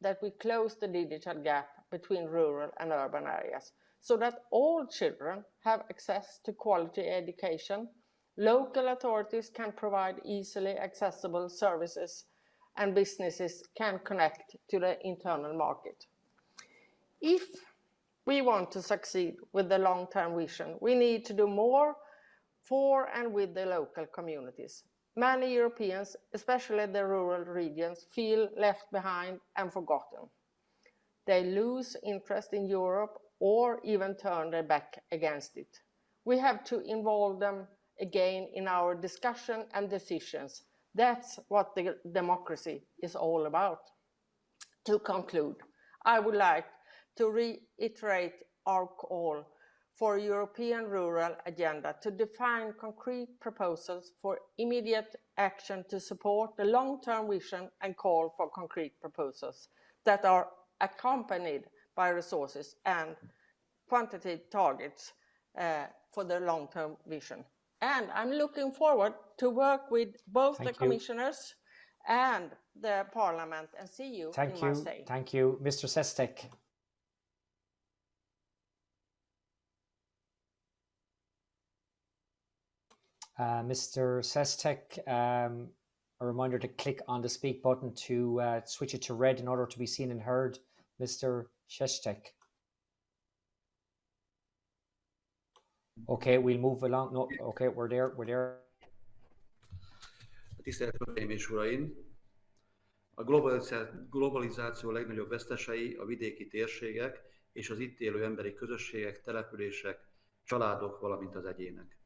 that we close the digital gap between rural and urban areas so that all children have access to quality education, local authorities can provide easily accessible services and businesses can connect to the internal market. If we want to succeed with the long-term vision, we need to do more for and with the local communities. Many Europeans, especially the rural regions, feel left behind and forgotten. They lose interest in Europe or even turn their back against it. We have to involve them again in our discussion and decisions. That's what the democracy is all about. To conclude, I would like to reiterate our call for European rural agenda to define concrete proposals for immediate action to support the long-term vision and call for concrete proposals that are accompanied by resources and quantitative targets uh, for the long-term vision. And I'm looking forward to work with both Thank the you. commissioners and the parliament and see you Thank in you. Marseille. Thank you. Mr. Sestek. Uh, Mr. Sestek, um, a reminder to click on the speak button to uh, switch it to red in order to be seen and heard. Mr. Sestek. Okay, we'll move along. No, okay, we're there, we're there. Tisztelt Hölgyeim és Uraim! A globalizáció legnagyobb vesztesei a vidéki térségek és az itt élő emberi közösségek, települések, családok, valamint az egyének.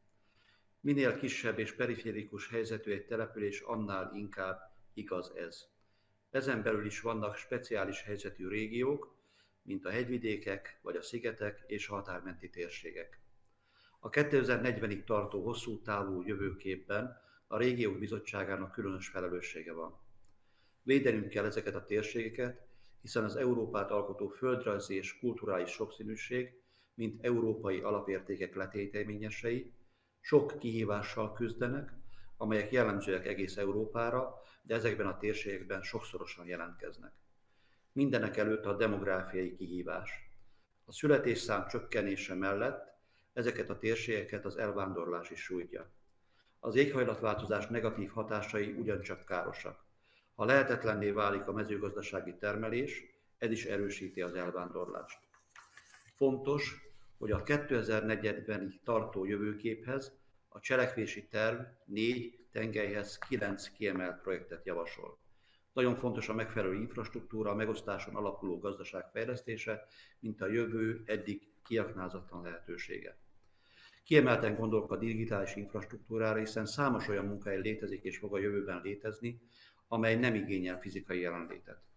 Minél kisebb és periférikus helyzetű egy település, annál inkább igaz ez. Ezen belül is vannak speciális helyzetű régiók, mint a hegyvidékek, vagy a szigetek és a határmenti térségek. A 2040-ig tartó hosszú távú jövőképben a régiók bizottságának különös felelőssége van. Védenünk kell ezeket a térségeket, hiszen az Európát alkotó földrajzi és kulturális sokszínűség, mint európai alapértékek letéteményesei, sok kihívással küzdenek, amelyek jellemzőek egész Európára, de ezekben a térségekben sokszorosan jelentkeznek. Mindenek előtt a demográfiai kihívás. A születésszám csökkenése mellett ezeket a térségeket az elvándorlás is sújtja. Az éghajlatváltozás negatív hatásai ugyancsak károsak. Ha lehetetlenné válik a mezőgazdasági termelés, ez is erősíti az elvándorlást. Fontos, hogy a 2040-ig tartó jövőképhez a cselekvési terv négy tengelyhez kilenc kiemelt projektet javasol. Nagyon fontos a megfelelő infrastruktúra, a megosztáson alapuló gazdaság fejlesztése, mint a jövő eddig kiaknázatlan lehetősége. Kiemelten gondolok a digitális infrastruktúrára, hiszen számos olyan munkahely létezik és fog a jövőben létezni, amely nem igényel fizikai jelenlétet.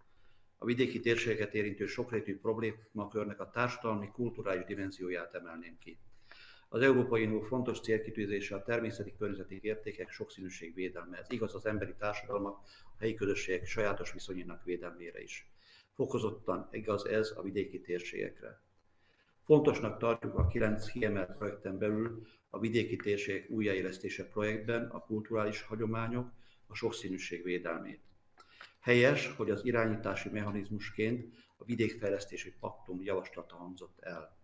A vidéki térségeket érintő sokrétű problémakörnek a társadalmi, kulturális dimenzióját emelném ki. Az Európai Unió fontos célkitűzése a természeti környezeti értékek sokszínűség védelme. Ez igaz az emberi társadalmak, a helyi közösségek sajátos viszonyának védelmére is. Fokozottan igaz ez a vidéki térségekre. Fontosnak tartjuk a kilenc kiemelt projekten belül a vidéki térségek újjáélesztése projektben a kulturális hagyományok, a sokszínűség védelmét. Helyes, hogy az irányítási mechanizmusként a vidékfejlesztési paktum javaslata hangzott el.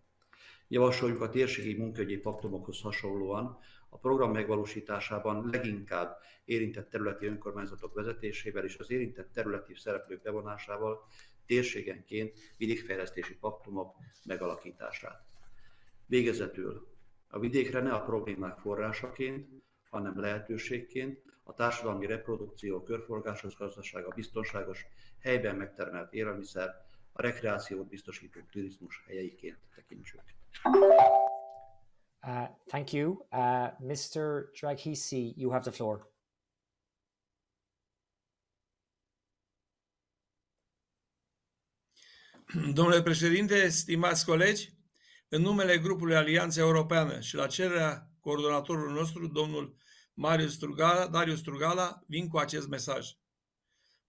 Javasoljuk a térségi munkaügyi paktumokhoz hasonlóan a program megvalósításában leginkább érintett területi önkormányzatok vezetésével és az érintett területi szereplők bevonásával térségenként vidékfejlesztési paktumok megalakítását. Végezetül a vidékre ne a problémák forrásaként, hanem lehetőségként a társadalmi reprodukció, körforgásos gazdaság, a biztonságos, helyben megtermelt élelmiszer, a rekreációt biztosító turizmus helyeiként tekintsük. Uh, thank you. Uh, Mr. Draghisi, you have the floor. Domnule președinte, stimați colegi, în numele grupului Alianța Europeană și la cererea coordonatorului nostru, domnul Marius Strugala, Darius Strugala, vin cu acest mesaj.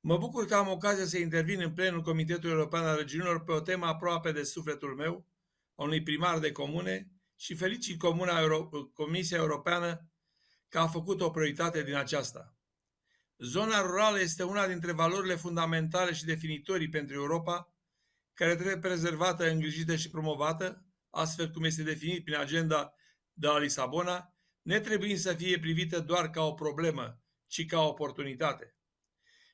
Mă bucur că am ocazia să intervin în plenul Comitetului European al Regiunilor pe o temă aproape de sufletul meu, a unui primar de comune și felicit Comuna Euro- Comisia Europeană că a făcut o prioritate din aceasta. Zona rurală este una dintre valorile fundamentale și definitorii pentru Europa, care trebuie prezervată, îngrijită și promovată, astfel cum este definit prin agenda de la Lisabona, netreba să fie privită doar ca o problemă, ci ca o oportunitate.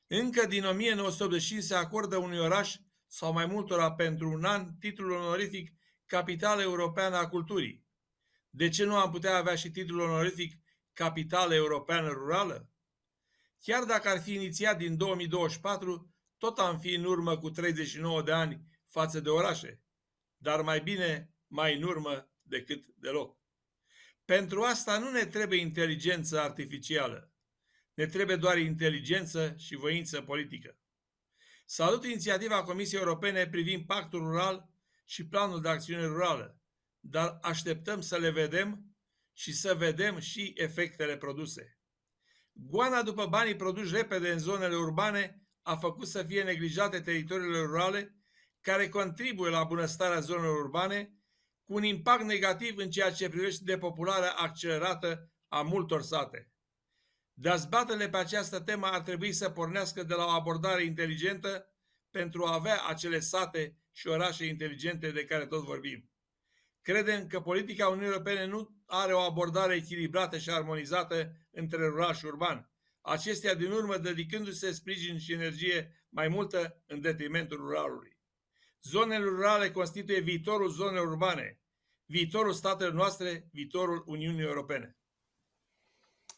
Încă din 1985 se acordă unui oraș sau mai multora pentru un an titlul onorific Capitală Europeană a Culturii. De ce nu am putea avea și titlul onorific Capitală Europeană Rurală? Chiar dacă ar fi inițiat din 2024, tot am fi în urmă cu 39 de ani față de orașe, dar mai bine mai în urmă decât deloc. Pentru asta nu ne trebuie inteligență artificială. Ne trebuie doar inteligență și voință politică. Salut inițiativa Comisiei Europene privind pactul rural și planul de acțiune rurală, dar așteptăm să le vedem și să vedem și efectele produse. Goana după banii produși repede în zonele urbane a făcut să fie neglijate teritoriile rurale care contribuie la bunăstarea zonelor urbane cu un impact negativ în ceea ce privește depopularea accelerată a multor sate. Dezbaterile pe această temă ar trebui să pornească de la o abordare inteligentă pentru a avea acele sate și orașe inteligente de care tot vorbim. Credem că politica Uniunii Europene nu are o abordare echilibrată și armonizată între rural și urban, acestea din urmă dedicându-se sprijin și energie mai multă în detrimentul ruralului. Zonele rurale constituie viitorul zonelor urbane, viitorul statelor noastre, viitorul Uniunii Europene.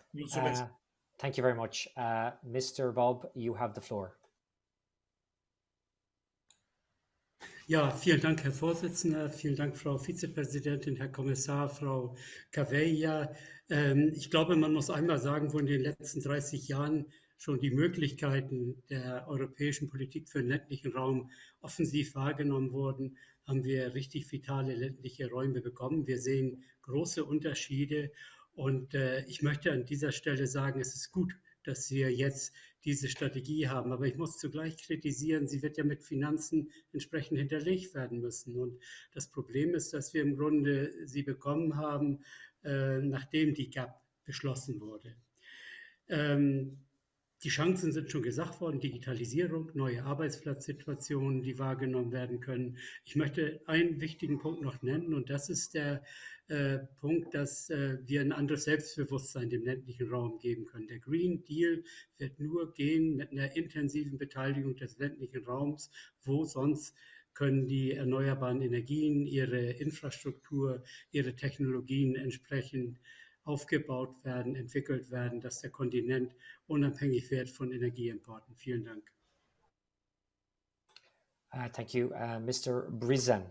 Mulțumesc! Uh, thank you very much. Uh, Mr. Bob, you have the floor. Ja, vielen Dank, Herr Vorsitzender. Vielen Dank, Frau Vizepräsidentin, Herr Kommissar, Frau Cavella. Ähm, ich glaube, man muss einmal sagen, wo in den letzten 30 Jahren schon die Möglichkeiten der europäischen Politik für den ländlichen Raum offensiv wahrgenommen wurden, haben wir richtig vitale ländliche Räume bekommen. Wir sehen große Unterschiede und äh, ich möchte an dieser Stelle sagen, es ist gut, dass wir jetzt diese Strategie haben. Aber ich muss zugleich kritisieren, sie wird ja mit Finanzen entsprechend hinterlegt werden müssen. Und das Problem ist, dass wir im Grunde sie bekommen haben, äh, nachdem die GAP beschlossen wurde. Ähm, die Chancen sind schon gesagt worden, Digitalisierung, neue Arbeitsplatzsituationen, die wahrgenommen werden können. Ich möchte einen wichtigen Punkt noch nennen und das ist der äh, Punkt, dass äh, wir ein anderes Selbstbewusstsein dem ländlichen Raum geben können. Der Green Deal wird nur gehen mit einer intensiven Beteiligung des ländlichen Raums, wo sonst können die erneuerbaren Energien ihre Infrastruktur, ihre Technologien entsprechend aufgebaut werden, entwickelt werden, dass der Kontinent unabhängig wird von Energieimporten. Vielen Dank. Uh, thank you. Uh, Mr. Brizan.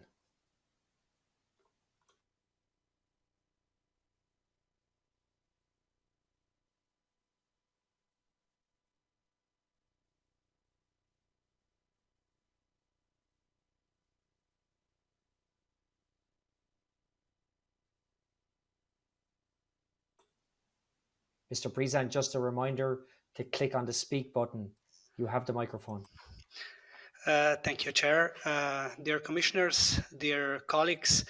Mr. Brizan, just a reminder to click on the speak button. You have the microphone. Uh, thank you, Chair. Uh, dear Commissioners, dear colleagues,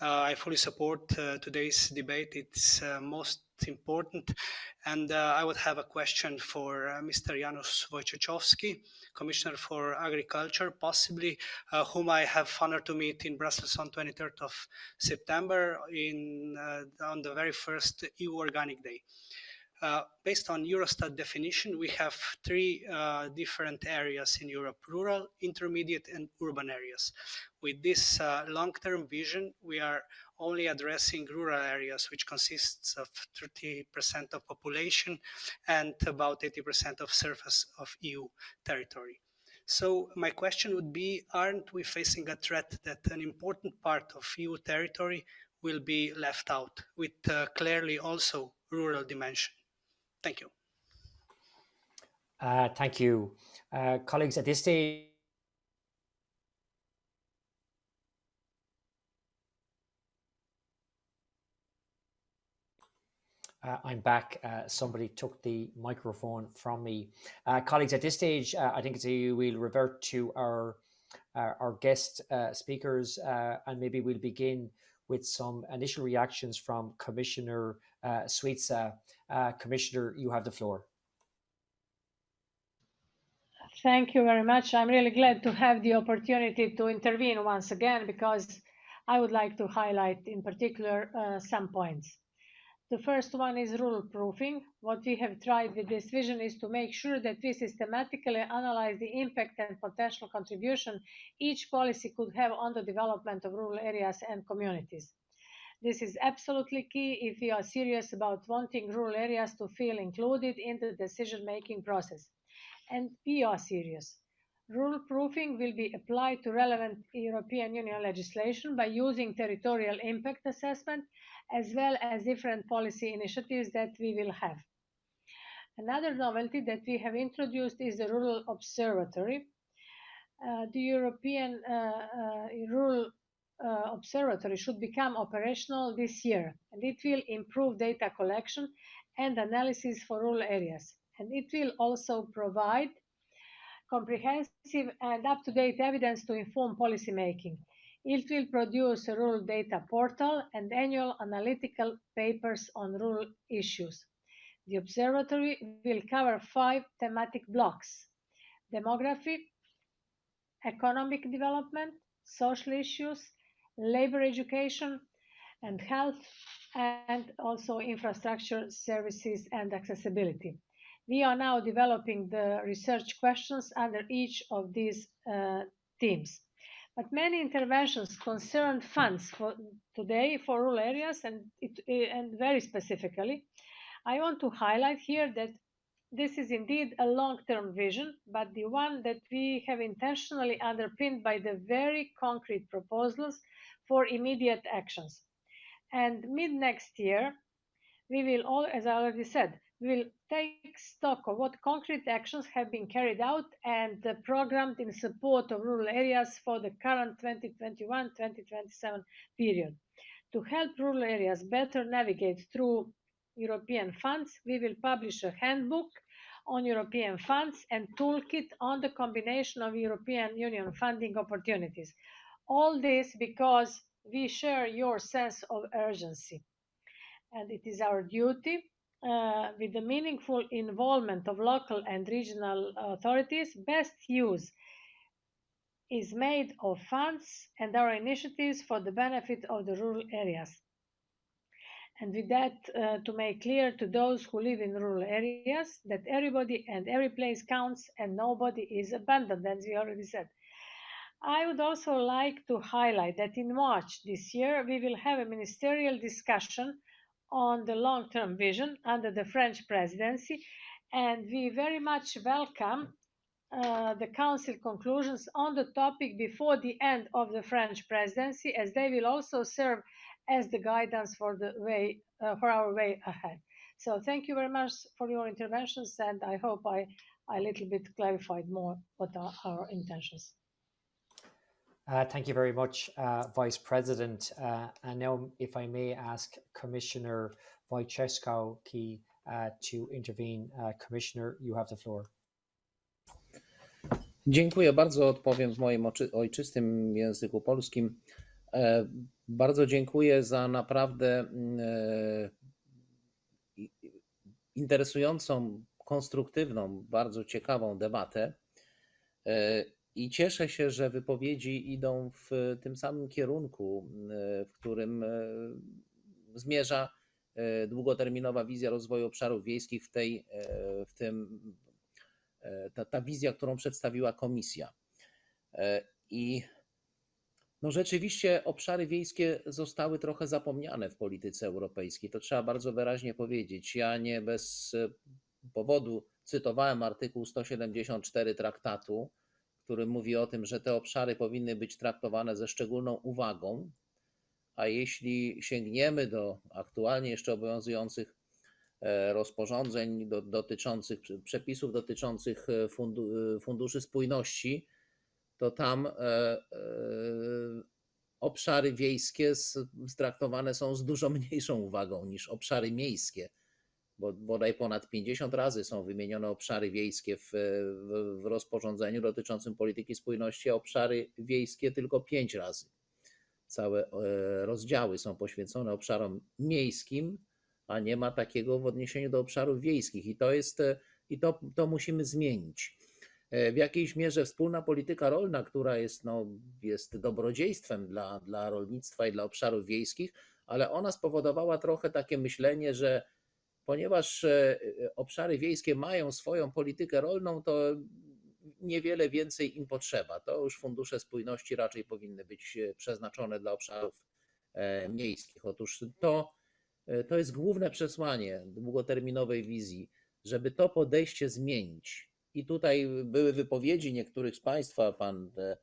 uh, I fully support uh, today's debate. It's uh, most important. And uh, I would have a question for Mr. Janusz Wojciechowski, Commissioner for Agriculture, possibly, whom I have honor to meet in Brussels on 23rd of September in, on the very first EU Organic Day. Uh, based on Eurostat definition, we have three uh, different areas in Europe, rural, intermediate, and urban areas. With this uh, long-term vision, we are only addressing rural areas, which consists of 30% of population and about 80% of surface of EU territory. So my question would be, aren't we facing a threat that an important part of EU territory will be left out with uh, clearly also rural dimension? Thank you. Uh, thank you. Uh, colleagues, at this stage, Uh, I'm back. Uh, somebody took the microphone from me. Uh, colleagues, at this stage, uh, I think it's a, we'll revert to our our, our guest uh, speakers, uh, and maybe we'll begin with some initial reactions from Commissioner uh, Šuica. Uh, Commissioner, you have the floor. Thank you very much. I'm really glad to have the opportunity to intervene once again because I would like to highlight in particular uh, some points. The first one is rural proofing. What we have tried with this vision is to make sure that we systematically analyze the impact and potential contribution each policy could have on the development of rural areas and communities. This is absolutely key if we are serious about wanting rural areas to feel included in the decision-making process. And we are serious. Rural proofing will be applied to relevant European Union legislation by using territorial impact assessment as well as different policy initiatives that we will have. Another novelty that we have introduced is the Rural Observatory. Uh, the European uh, uh, Rural uh, observatory should become operational this year and it will improve data collection and analysis for rural areas and it will also provide comprehensive and up-to-date evidence to inform policymaking. It will produce a rural data portal and annual analytical papers on rural issues. The observatory will cover five thematic blocks demography, economic development, social issues, labor education and health, and also infrastructure services and accessibility. We are now developing the research questions under each of these uh, themes. But many interventions concern funds for today for rural areas and, it, and very specifically. I want to highlight here that this is indeed a long-term vision, but the one that we have intentionally underpinned by the very concrete proposals for immediate actions. And mid next year, we will all, as I already said, will take stock of what concrete actions have been carried out and programmed in support of rural areas for the current 2021-2027 period. To help rural areas better navigate through European funds, we will publish a handbook on European funds and toolkit on the combination of European Union funding opportunities. All this because we share your sense of urgency. And it is our duty, with the meaningful involvement of local and regional authorities, best use is made of funds and our initiatives for the benefit of the rural areas. And with that, uh, to make clear to those who live in rural areas that everybody and every place counts and nobody is abandoned, as we already said. I would also like to highlight that in March this year, we will have a ministerial discussion on the long-term vision under the French presidency, and we very much welcome uh, the Council conclusions on the topic before the end of the French presidency, as they will also serve as the guidance for the way uh, for our way ahead. So thank you very much for your interventions, and I hope I I a little bit clarified more what are our intentions. Uh, thank you very much, uh, Vice President. Uh, and now, if I may ask Commissioner Wojciechowski uh, to intervene. Uh, Commissioner, you have the floor. Dziękuję bardzo. Odpowiem w moim ojczystym języku polskim. E, bardzo dziękuję za naprawdę e, interesującą, konstruktywną, bardzo ciekawą debatę. E, I cieszę się, że wypowiedzi idą w tym samym kierunku, w którym zmierza długoterminowa wizja rozwoju obszarów wiejskich w, tej, w tym, ta, ta wizja, którą przedstawiła komisja. I no rzeczywiście obszary wiejskie zostały trochę zapomniane w polityce europejskiej. To trzeba bardzo wyraźnie powiedzieć. Ja nie bez powodu cytowałem artykuł 174 traktatu, który mówi o tym, że te obszary powinny być traktowane ze szczególną uwagą. A jeśli sięgniemy do aktualnie jeszcze obowiązujących e, rozporządzeń do, dotyczących przepisów dotyczących e, fundu, e, funduszy spójności, to tam obszary wiejskie traktowane są z dużo mniejszą uwagą niż obszary miejskie, bo bodaj ponad 50 razy są wymienione obszary wiejskie w, w, w rozporządzeniu dotyczącym polityki spójności, a obszary wiejskie tylko 5 razy. Całe e, rozdziały są poświęcone obszarom miejskim, a nie ma takiego w odniesieniu do obszarów wiejskich i to jest i to, to musimy zmienić. E, w jakiejś mierze wspólna polityka rolna, która jest, no, jest dobrodziejstwem dla, dla rolnictwa i dla obszarów wiejskich, ale ona spowodowała trochę takie myślenie, że ponieważ e, obszary wiejskie mają swoją politykę rolną, to niewiele więcej im potrzeba. To już fundusze spójności raczej powinny być e, przeznaczone dla obszarów miejskich. Otóż to, to jest główne przesłanie długoterminowej wizji, żeby to podejście zmienić i tutaj były wypowiedzi niektórych z Państwa, pan e,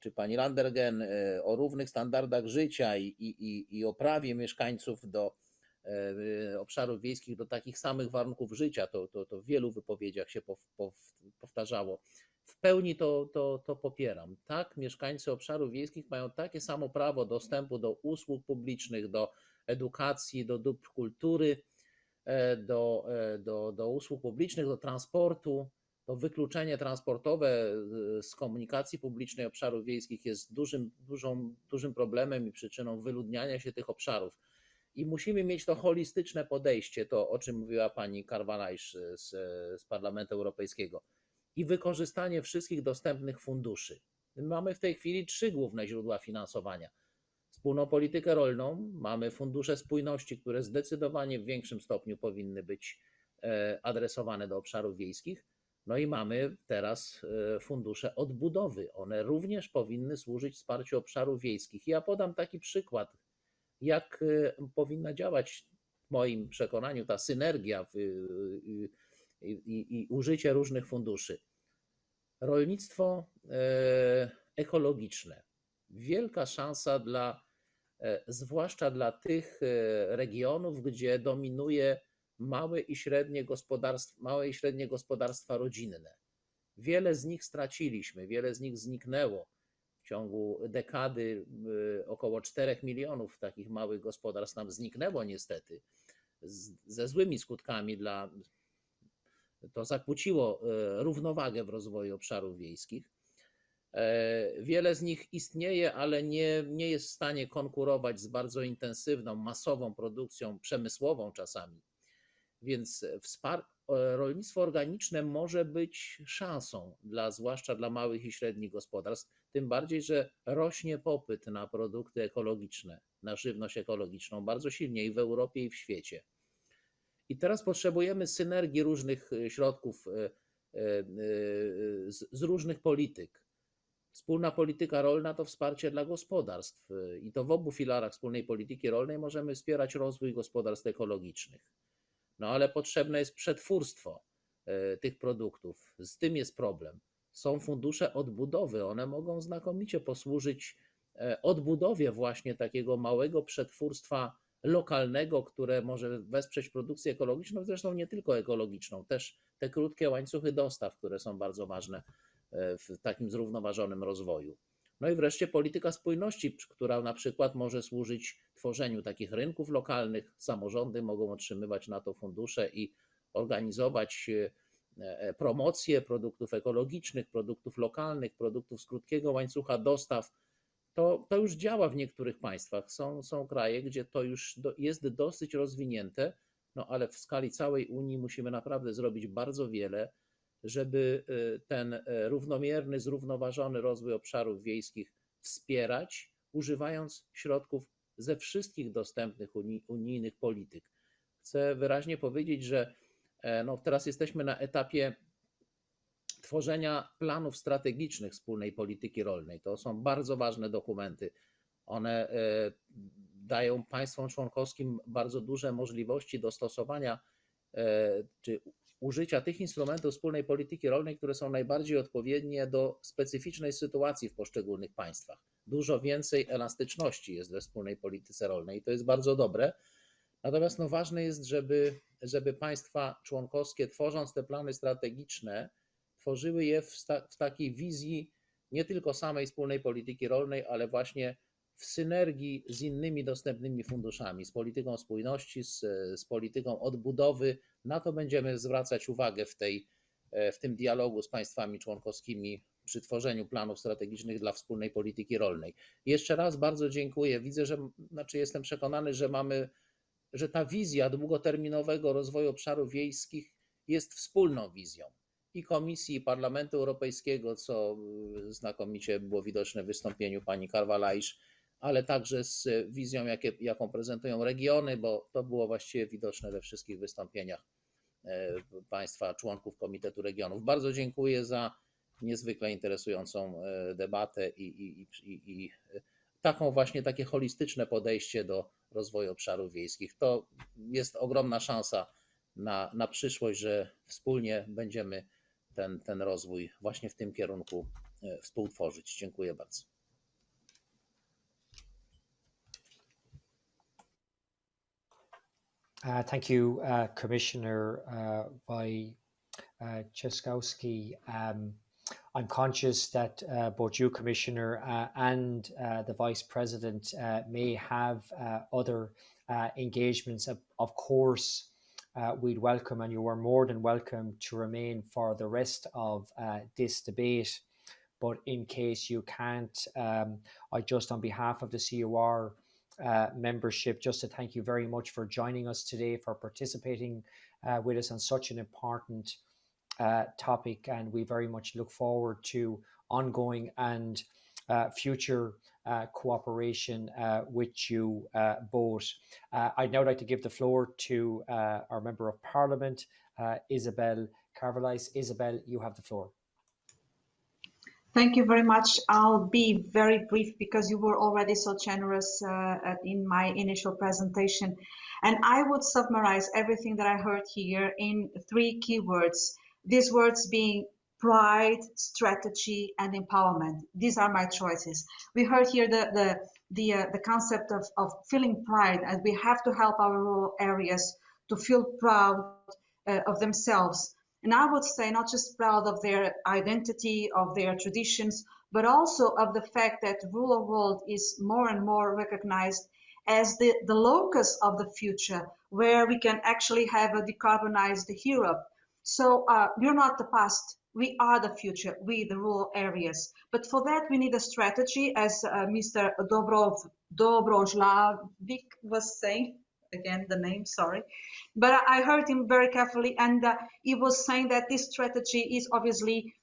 czy pani Landergen, e, o równych standardach życia i, i, i o prawie mieszkańców do e, obszarów wiejskich do takich samych warunków życia. To, to, to w wielu wypowiedziach się powtarzało. W pełni to, to, to popieram. Tak, mieszkańcy obszarów wiejskich mają takie samo prawo dostępu do usług publicznych, do edukacji, do dóbr kultury, E, do, e, do, do usług publicznych, do transportu. To wykluczenie transportowe e, z komunikacji publicznej obszarów wiejskich jest dużym, dużą, dużym problemem i przyczyną wyludniania się tych obszarów. I musimy mieć to holistyczne podejście, to o czym mówiła pani Karwalajsz z, z Parlamentu Europejskiego, i wykorzystanie wszystkich dostępnych funduszy. Mamy w tej chwili trzy główne źródła finansowania wspólną politykę rolną, mamy fundusze spójności, które zdecydowanie w większym stopniu powinny być e, adresowane do obszarów wiejskich. No i mamy teraz e, fundusze odbudowy. One również powinny służyć wsparciu obszarów wiejskich. Ja podam taki przykład, jak e, powinna działać w moim przekonaniu ta synergia w, i, i, i użycie różnych funduszy. Rolnictwo e, ekologiczne. Wielka szansa dla, e, zwłaszcza dla tych e, regionów, gdzie dominuje małe i średnie gospodarstwa, małe i średnie gospodarstwa rodzinne. Wiele z nich straciliśmy, wiele z nich zniknęło. W ciągu dekady około 4 milionów takich małych gospodarstw nam zniknęło niestety, ze złymi skutkami dla to zakłóciło równowagę w rozwoju obszarów wiejskich. E, wiele z nich istnieje, ale nie, nie jest w stanie konkurować z bardzo intensywną, masową produkcją przemysłową czasami. Więc wspar- rolnictwo organiczne może być szansą, dla, zwłaszcza dla małych i średnich gospodarstw, tym bardziej, że rośnie popyt na produkty ekologiczne, na żywność ekologiczną bardzo silnie i w Europie, i w świecie. I teraz potrzebujemy synergii różnych środków e, e, z, różnych polityk Wspólna polityka rolna to wsparcie dla gospodarstw i to w obu filarach wspólnej polityki rolnej możemy wspierać rozwój gospodarstw ekologicznych. No ale potrzebne jest przetwórstwo e, tych produktów. Z tym jest problem. Są fundusze odbudowy, one mogą znakomicie posłużyć e, odbudowie właśnie takiego małego przetwórstwa lokalnego, które może wesprzeć produkcję ekologiczną, zresztą nie tylko ekologiczną, też te krótkie łańcuchy dostaw, które są bardzo ważne E, w takim zrównoważonym rozwoju. No i wreszcie polityka spójności, która na przykład może służyć tworzeniu takich rynków lokalnych. Samorządy mogą otrzymywać na to fundusze i organizować e, promocję produktów ekologicznych, produktów lokalnych, produktów z krótkiego łańcucha dostaw. To, to już działa w niektórych państwach. Są, są kraje, gdzie to już do, jest dosyć rozwinięte, no ale w skali całej Unii musimy naprawdę zrobić bardzo wiele żeby y, ten równomierny, zrównoważony rozwój obszarów wiejskich wspierać, używając środków ze wszystkich dostępnych unijnych polityk. Chcę wyraźnie powiedzieć, że e, no, teraz jesteśmy na etapie tworzenia planów strategicznych wspólnej polityki rolnej. To są bardzo ważne dokumenty. One e, dają państwom członkowskim bardzo duże możliwości dostosowania e, czy użycia tych instrumentów wspólnej polityki rolnej, które są najbardziej odpowiednie do specyficznej sytuacji w poszczególnych państwach. Dużo więcej elastyczności jest we wspólnej polityce rolnej i to jest bardzo dobre. Natomiast no, ważne jest, żeby, żeby państwa członkowskie, tworząc te plany strategiczne, tworzyły je w, w takiej wizji nie tylko samej wspólnej polityki rolnej, ale właśnie w synergii z innymi dostępnymi funduszami, z polityką spójności, z, z polityką odbudowy. Na to będziemy zwracać uwagę w, tej, w tym dialogu z państwami członkowskimi przy tworzeniu planów strategicznych dla wspólnej polityki rolnej. Jeszcze raz bardzo dziękuję. Widzę, że znaczy jestem przekonany, że mamy, że ta wizja długoterminowego rozwoju obszarów wiejskich jest wspólną wizją i Komisji, i Parlamentu Europejskiego, co znakomicie było widoczne w wystąpieniu pani Karwalajsz ale także z wizją, jakie, jaką prezentują regiony, bo to było właściwie widoczne we wszystkich wystąpieniach e, Państwa członków Komitetu Regionów. Bardzo dziękuję za niezwykle interesującą e, debatę i, i, i, i taką właśnie takie holistyczne podejście do rozwoju obszarów wiejskich. To jest ogromna szansa na, na przyszłość, że wspólnie będziemy ten, ten rozwój właśnie w tym kierunku e, współtworzyć. Dziękuję bardzo. Uh, thank you, uh, Commissioner uh. Um, I'm conscious that uh, both you, Commissioner, uh, and uh, the Vice President uh, may have other engagements. Of, course, we'd welcome, and you are more than welcome to remain for the rest of this debate. But in case you can't, um, I just, on behalf of the CoR, uh, membership. Just to thank you very much for joining us today, for participating uh, with us on such an important uh, topic. And we very much look forward to ongoing and uh, future uh, cooperation with you both. I'd now like to give the floor to our Member of Parliament, Isabel Carvalhais. Isabel, you have the floor. Thank you very much. I'll be very brief because you were already so generous uh, in my initial presentation. And I would summarize everything that I heard here in three keywords. These words being pride, strategy, and empowerment. These are my choices. We heard here the the the, uh, the concept of, of feeling pride, and we have to help our rural areas to feel proud uh, of themselves. And I would say not just proud of their identity, of their traditions, but also of the fact that rural world is more and more recognized as the, the locus of the future, where we can actually have a decarbonized Europe. So uh, we're not the past, we are the future, we the rural areas. But for that, we need a strategy, as uh, Mr. Dobrov, Dobrozlavik was saying, again, the name, sorry. But I heard him very carefully, and uh, he was saying that this strategy is obviously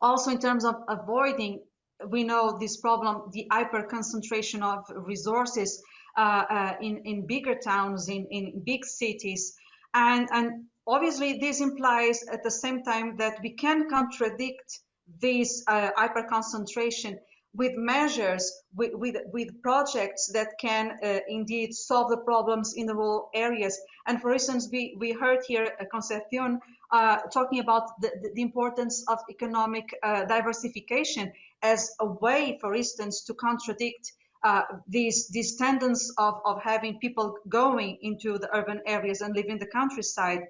also in terms of avoiding, we know this problem, the hyper concentration of resources uh, uh, in, in bigger towns, in, in big cities. And, and obviously this implies at the same time that we can contradict this uh, hyper concentration with measures, with, with, with projects that can uh, indeed solve the problems in the rural areas. And for instance, we, we heard here uh, Concepcion uh, talking about the, the importance of economic uh, diversification as a way, for instance, to contradict uh, these these tendencies of, of having people going into the urban areas and leaving the countryside.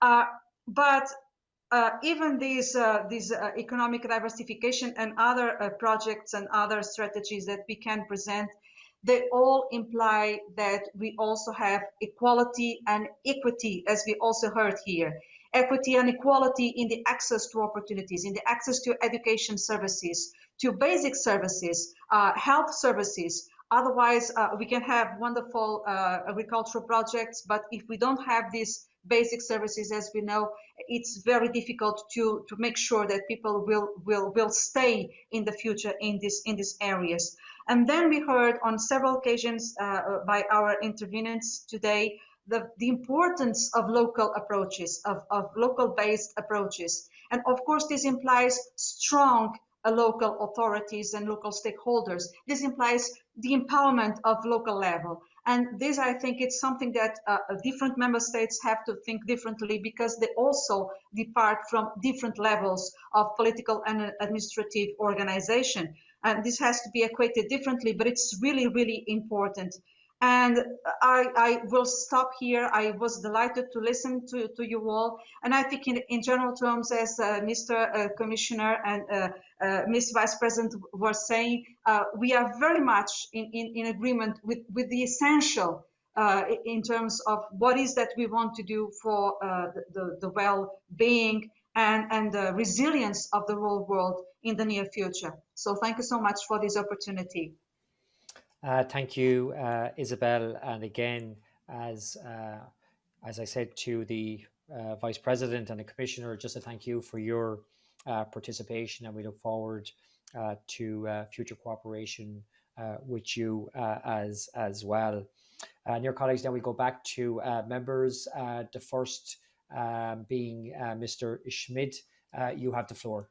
Uh, but uh, even these uh, these uh, economic diversification and other uh, projects and other strategies that we can present, they all imply that we also have equality and equity, as we also heard here. Equity and equality in the access to opportunities, in the access to education services, to basic services, uh, health services. Otherwise, we can have wonderful agricultural projects, but if we don't have these basic services, as we know, it's very difficult to, to make sure that people will, will, will stay in the future in, this, in these areas. And then we heard on several occasions uh, by our intervenants today the, the importance of local approaches, of, of local-based approaches. And of course, this implies strong uh, local authorities and local stakeholders. This implies the empowerment of local level. And this, I think, it's something that uh, different member states have to think differently because they also depart from different levels of political and administrative organization. And this has to be equated differently, but it's really, really important. And I, I, will stop here. I was delighted to listen to, to you all. And I think in, in general terms, as uh, Mr. Uh, Commissioner and uh, uh Ms. Vice President were saying, uh, we are very much in, in, in, agreement with, with the essential uh, in terms of what is that we want to do for the, the, the well-being and, and the resilience of the whole world in the near future. So thank you so much for this opportunity. Uh, thank you, uh, Isabel. And again, as uh, as I said to the uh, Vice President and the Commissioner, just a thank you for your uh, participation, and we look forward uh, to future cooperation with you as as well. And your colleagues, now we go back to members. the first um, being Mr. Schmidt. you have the floor.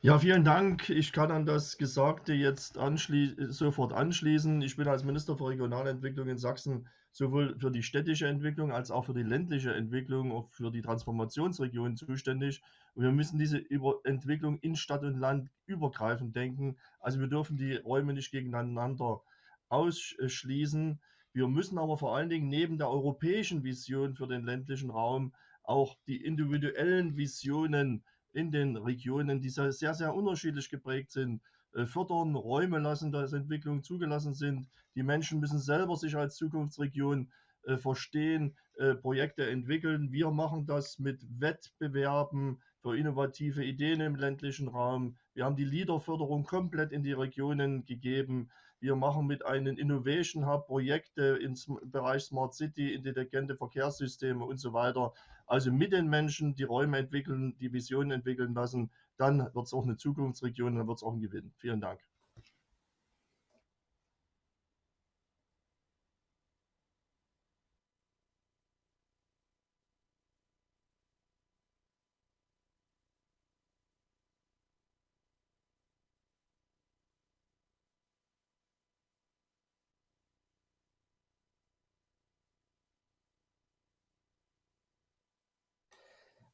Ja, vielen Dank. Ich kann an das Gesagte jetzt anschli sofort anschließen. Ich bin als Minister für Regionalentwicklung in Sachsen sowohl für die städtische Entwicklung als auch für die ländliche Entwicklung, auch für die Transformationsregion zuständig. Und wir müssen diese Über Entwicklung in Stadt und Land übergreifend denken. Also wir dürfen die Räume nicht gegeneinander ausschließen. Wir müssen aber vor allen Dingen neben der europäischen Vision für den ländlichen Raum auch die individuellen Visionen in den Regionen, die sehr, sehr unterschiedlich geprägt sind, äh, fördern, Räume lassen, dass Entwicklungen zugelassen sind. Die Menschen müssen selber sich als Zukunftsregion äh, verstehen, äh, Projekte entwickeln. Wir machen das mit Wettbewerben für innovative Ideen im ländlichen Raum. Wir haben die Leaderförderung komplett in die Regionen gegeben. Wir machen mit einem Innovation Hub Projekte im Bereich Smart City, intelligente Verkehrssysteme und so weiter. Also mit den Menschen die Räume entwickeln, die Visionen entwickeln lassen, dann wird es auch eine Zukunftsregion, dann wird es auch ein Gewinn. Vielen Dank.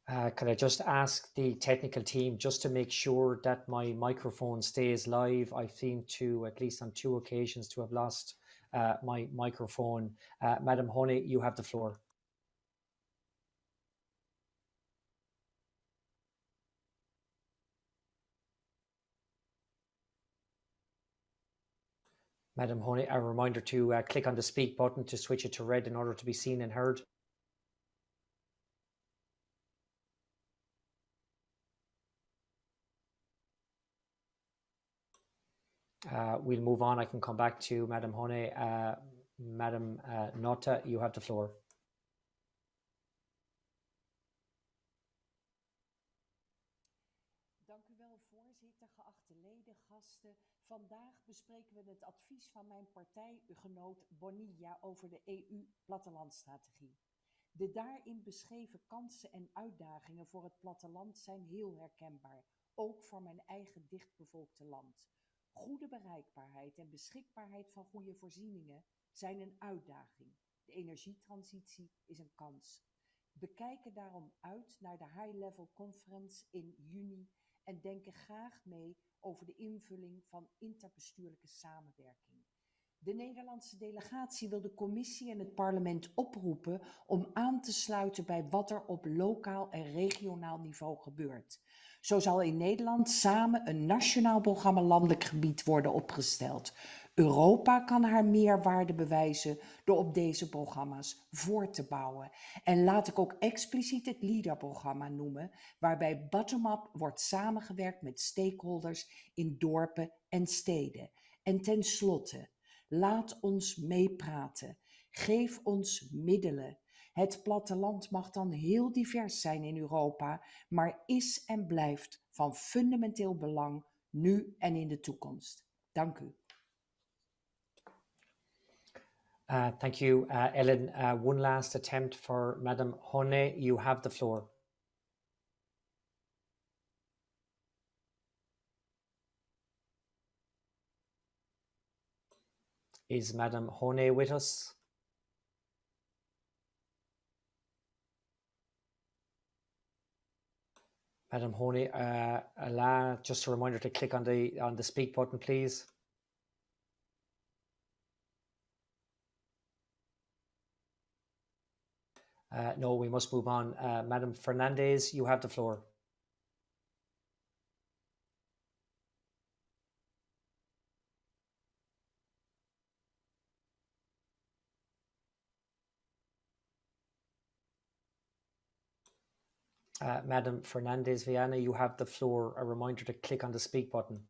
Uh, can I just ask the technical team just to make sure that my microphone stays live? I've seen to, at least on two occasions, to have lost uh, my microphone. Uh, Madam Honey, you have the floor. Madam Honey, a reminder to uh, click on the speak button to switch it to red in order to be seen and heard. Uh, we'll move on. I can come back to Madam Hone. Uh, Madam uh, Nota, you have the floor. Dank u wel, voorzitter, geachte leden, gasten. Vandaag bespreken we het advies van mijn partijgenoot Bonilla over de EU-plattelandstrategie. De daarin beschreven kansen en uitdagingen voor het platteland zijn heel herkenbaar, ook voor mijn eigen dichtbevolkte land. Goede bereikbaarheid en beschikbaarheid van goede voorzieningen zijn een uitdaging. De energietransitie is een kans. We kijken daarom uit naar de High Level Conference in juni en denken graag mee over de invulling van interbestuurlijke samenwerking. De Nederlandse delegatie wil de commissie en het parlement oproepen om aan te sluiten bij wat er op lokaal en regionaal niveau gebeurt. Zo zal in Nederland samen een nationaal programma landelijk gebied worden opgesteld. Europa kan haar meerwaarde bewijzen door op deze programma's voor te bouwen. En laat ik ook expliciet het LEADER-programma noemen, waarbij bottom-up wordt samengewerkt met stakeholders in dorpen en steden. En tenslotte, laat ons meepraten. Geef ons middelen. Het platteland mag dan heel divers zijn in Europa, maar is en blijft van fundamenteel belang nu en in de toekomst. Dank u. Uh, thank you, uh, Ellen. Uh, one last attempt for Madam Hone. You have the floor. Is Madam Hone with us? Madam Hone, uh, just a reminder to click on the on the speak button, please. Uh, no, we must move on. Uh, Madam Fernandez, you have the floor. Uh, Madam Fernandez Viana, you have the floor. A reminder to click on the speak button.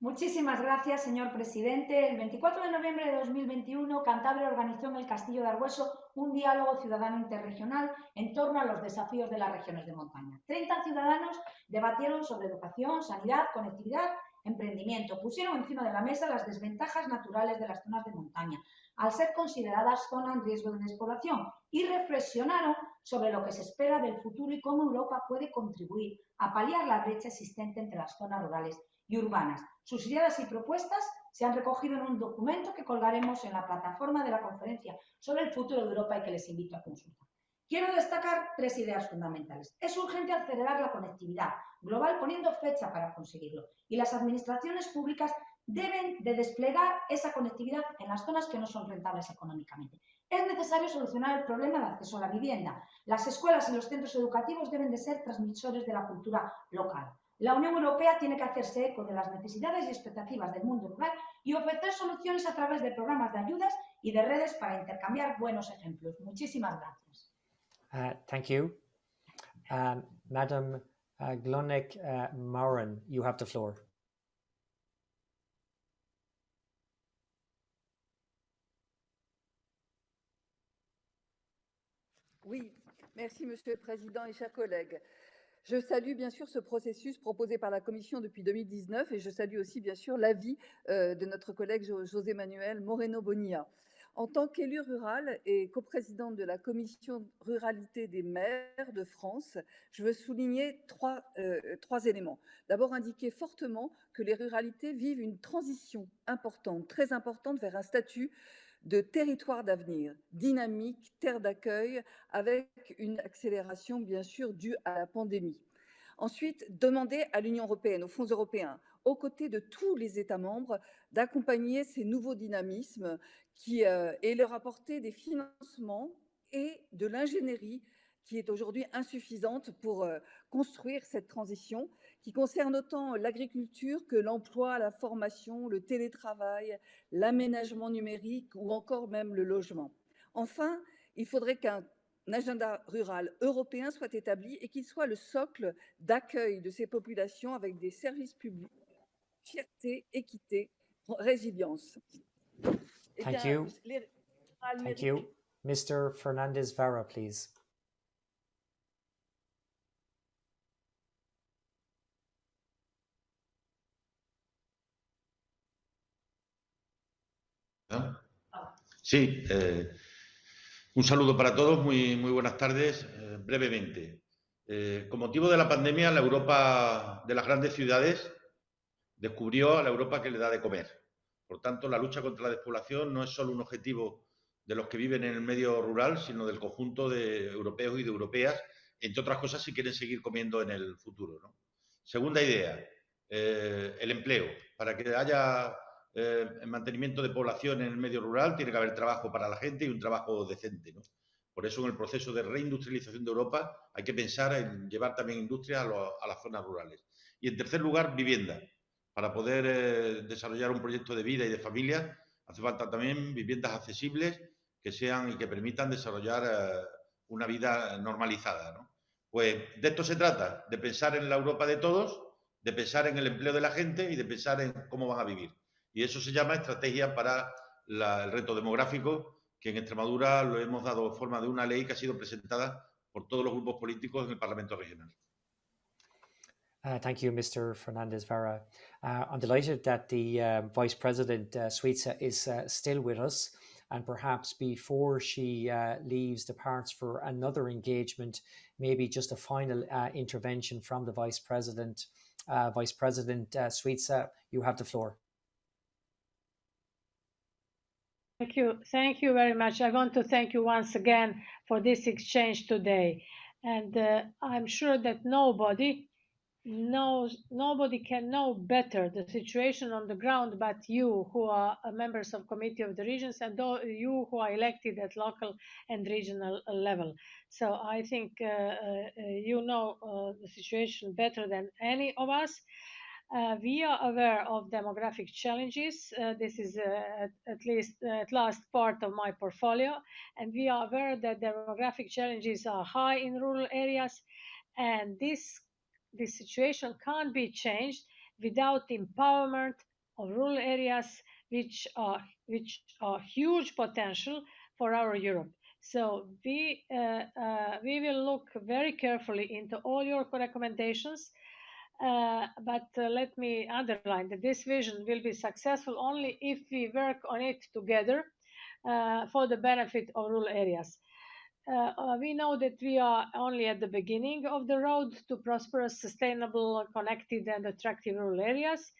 Muchísimas gracias, señor presidente. El 24 de noviembre de 2021, Cantabria organizó en el Castillo de Argüeso un diálogo ciudadano interregional en torno a los desafíos de las regiones de montaña. 30 ciudadanos debatieron sobre educación, sanidad, conectividad, emprendimiento. Pusieron encima de la mesa las desventajas naturales de las zonas de montaña, al ser consideradas zonas en riesgo de despoblación, y reflexionaron sobre lo que se espera del futuro y cómo Europa puede contribuir a paliar la brecha existente entre las zonas rurales y urbanas. Sus ideas y propuestas se han recogido en un documento que colgaremos en la plataforma de la conferencia sobre el futuro de Europa y que les invito a consultar. Quiero destacar tres ideas fundamentales. Es urgente acelerar la conectividad global poniendo fecha para conseguirlo y las administraciones públicas deben de desplegar esa conectividad en las zonas que no son rentables económicamente. Es necesario solucionar el problema de acceso a la vivienda. Las escuelas y los centros educativos deben de ser transmisores de la cultura local. La Unión Europea tiene que hacerse eco de las necesidades y expectativas del mundo rural y ofrecer soluciones a través de programas de ayudas y de redes para intercambiar buenos ejemplos. Muchísimas gracias. Uh, thank you. Um, Madam uh, Glonek uh, Mauren, you have the floor. Oui, merci Monsieur le Président et chers collègues. Je salue bien sûr ce processus proposé par la Commission depuis 2019 et je salue aussi bien sûr l'avis euh, de notre collègue José Manuel Moreno Bonilla. En tant qu'élue rurale et coprésidente de la commission ruralité des maires de France, je veux souligner euh, trois éléments. D'abord, indiquer fortement que les ruralités vivent une transition importante, très importante vers un statut de territoire d'avenir, dynamique, terre d'accueil, avec une accélération bien sûr due à la pandémie. Ensuite, demander à l'Union européenne, aux fonds européens, aux côtés de tous les États membres, d'accompagner ces nouveaux dynamismes euh, et leur apporter des financements et de l'ingénierie qui est aujourd'hui insuffisante pour euh, construire cette transition, qui concerne autant l'agriculture que l'emploi, la formation, le télétravail, l'aménagement numérique ou encore même le logement. Enfin, il faudrait qu'un agenda rural européen soit établi et qu'il soit le socle d'accueil de ces populations avec des services publics, fierté, équité, résilience. Thank you. les- Thank you. Mr. Fernandez Vera, please. Sí, eh, un saludo para todos, muy, muy buenas tardes. Eh, brevemente, eh, con motivo de la pandemia, la Europa de las grandes ciudades descubrió a la Europa que le da de comer. Por tanto, la lucha contra la despoblación no es solo un objetivo de los que viven en el medio rural, sino del conjunto de europeos y de europeas, entre otras cosas, si quieren seguir comiendo en el futuro. Segunda idea, eh, el empleo. Para que haya eh, mantenimiento de población en el medio rural, tiene que haber trabajo para la gente y un trabajo decente. Por eso, en el proceso de reindustrialización de Europa, hay que pensar en llevar también industria a, a las zonas rurales. Y, en tercer lugar, vivienda. Para poder eh, desarrollar un proyecto de vida y de familia, hace falta también viviendas accesibles que sean y que permitan desarrollar eh, una vida normalizada. ¿no? Pues de esto se trata, de pensar en la Europa de todos, de pensar en el empleo de la gente y de pensar en cómo van a vivir. Y eso se llama estrategia para el reto demográfico, que en Extremadura lo hemos dado forma de una ley que ha sido presentada por todos los grupos políticos en el Parlamento Regional. Uh, thank you, Mr. Fernandez Vera. Uh, I'm delighted that the um, Vice President uh, Šuica is uh, still with us, and perhaps before she uh, leaves, departs for another engagement, maybe just a final intervention from the Vice President. Vice President uh, Šuica, you have the floor. Thank you. Thank you very much. I want to thank you once again for this exchange today. And I'm sure that nobody knows, nobody can know better the situation on the ground but you who are uh, members of Committee of the Regions and you who are elected at local and regional uh, level. So I think uh, uh, uh, you know uh, the situation better than any of us. We are aware of demographic challenges. This is at, at least at last part of my portfolio, and we are aware that demographic challenges are high in rural areas, and this this situation can't be changed without empowerment of rural areas, which are which are huge potential for our Europe. So we uh, uh, we will look very carefully into all your recommendations. Uh, but uh, let me underline that this vision will be successful only if we work on it together uh, for the benefit of rural areas. Uh, uh, we know that we are only at the beginning of the road to prosperous, sustainable, connected, and attractive rural areas.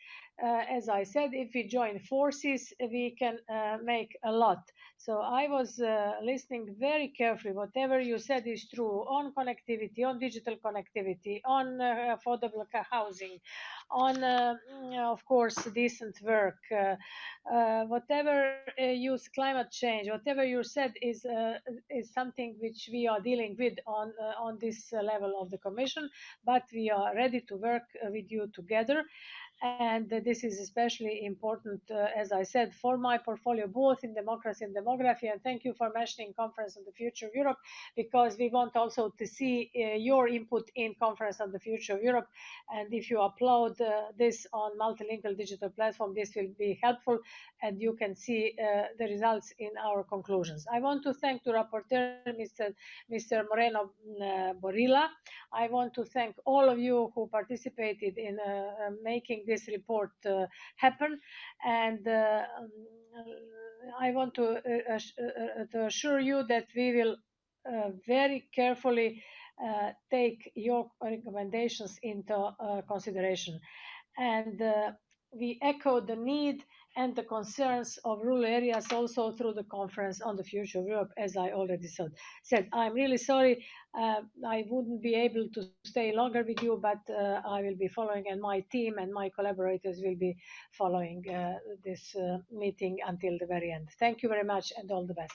Uh, as I said, if we join forces, we can uh, make a lot. So I was uh, listening very carefully. Whatever you said is true on connectivity, on digital connectivity, on affordable housing, on, mm, of course, decent work. Whatever s- climate change, whatever you said is is something which we are dealing with on on this level of the Commission. But we are ready to work with you together and this is especially important, uh, as I said, for my portfolio, both in democracy and demography. And thank you for mentioning Conference on the Future of Europe, because we want also to see uh, your input in Conference on the Future of Europe. And if you upload uh, this on multilingual digital platform, this will be helpful, and you can see the results in our conclusions. I want to thank the rapporteur, Mr. Mr. Moreno Bonilla. I want to thank all of you who participated in uh, this report uh, happen. And uh, um, I want to, uh, to assure you that we will very carefully take your recommendations into consideration. And we echo the need and the concerns of rural areas also through the conference on the future of Europe, as I already said. said I'm really sorry uh, I wouldn't be able to stay longer with you, but uh, I will be following, and my team and my collaborators will be following uh, this uh, meeting until the very end. Thank you very much, and all the best.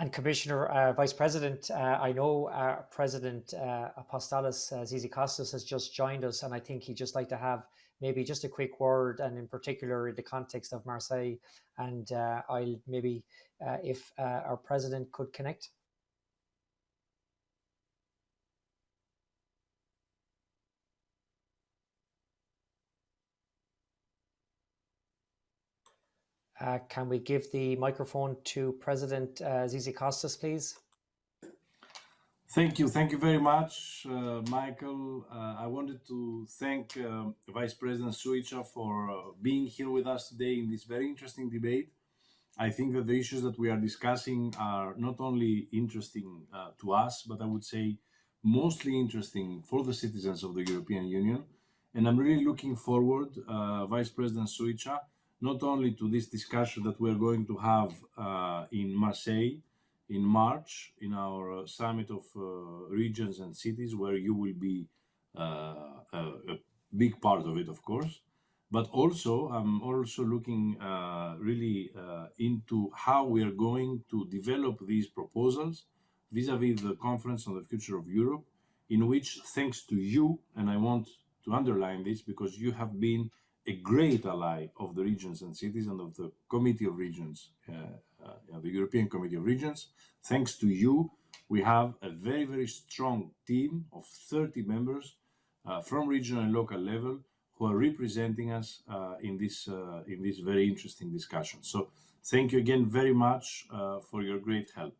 And Commissioner, uh, Vice President, uh, I know President Apostolos Tzitzikostas has just joined us, and I think he'd just like to have maybe just a quick word, and in particular in the context of Marseille. And uh, I'll maybe, uh, if uh, our president could connect. Uh, can we give the microphone to President uh, Tzitzikostas, please? Thank you. Thank you very much, uh, Michael. Uh, I wanted to thank uh, Vice President Šuica for uh, being here with us today in this very interesting debate. I think that the issues that we are discussing are not only interesting uh, to us, but I would say mostly interesting for the citizens of the European Union. And I'm really looking forward, uh, Vice President Šuica, not only to this discussion that we're going to have in Marseille, in March in our uh, summit of uh, regions and cities, where you will be uh, a, big part of it, of course. But also, I'm also looking really into how we are going to develop these proposals vis-à-vis -vis the conference on the future of Europe, in which, thanks to you, and I want to underline this because you have been a great ally of the regions and cities and of the Committee of Regions uh, the European Committee of Regions. Thanks to you, we have a very, very strong team of 30 members uh, from regional and local level who are representing us uh, in this in this very interesting discussion. So thank you again very much for your great help.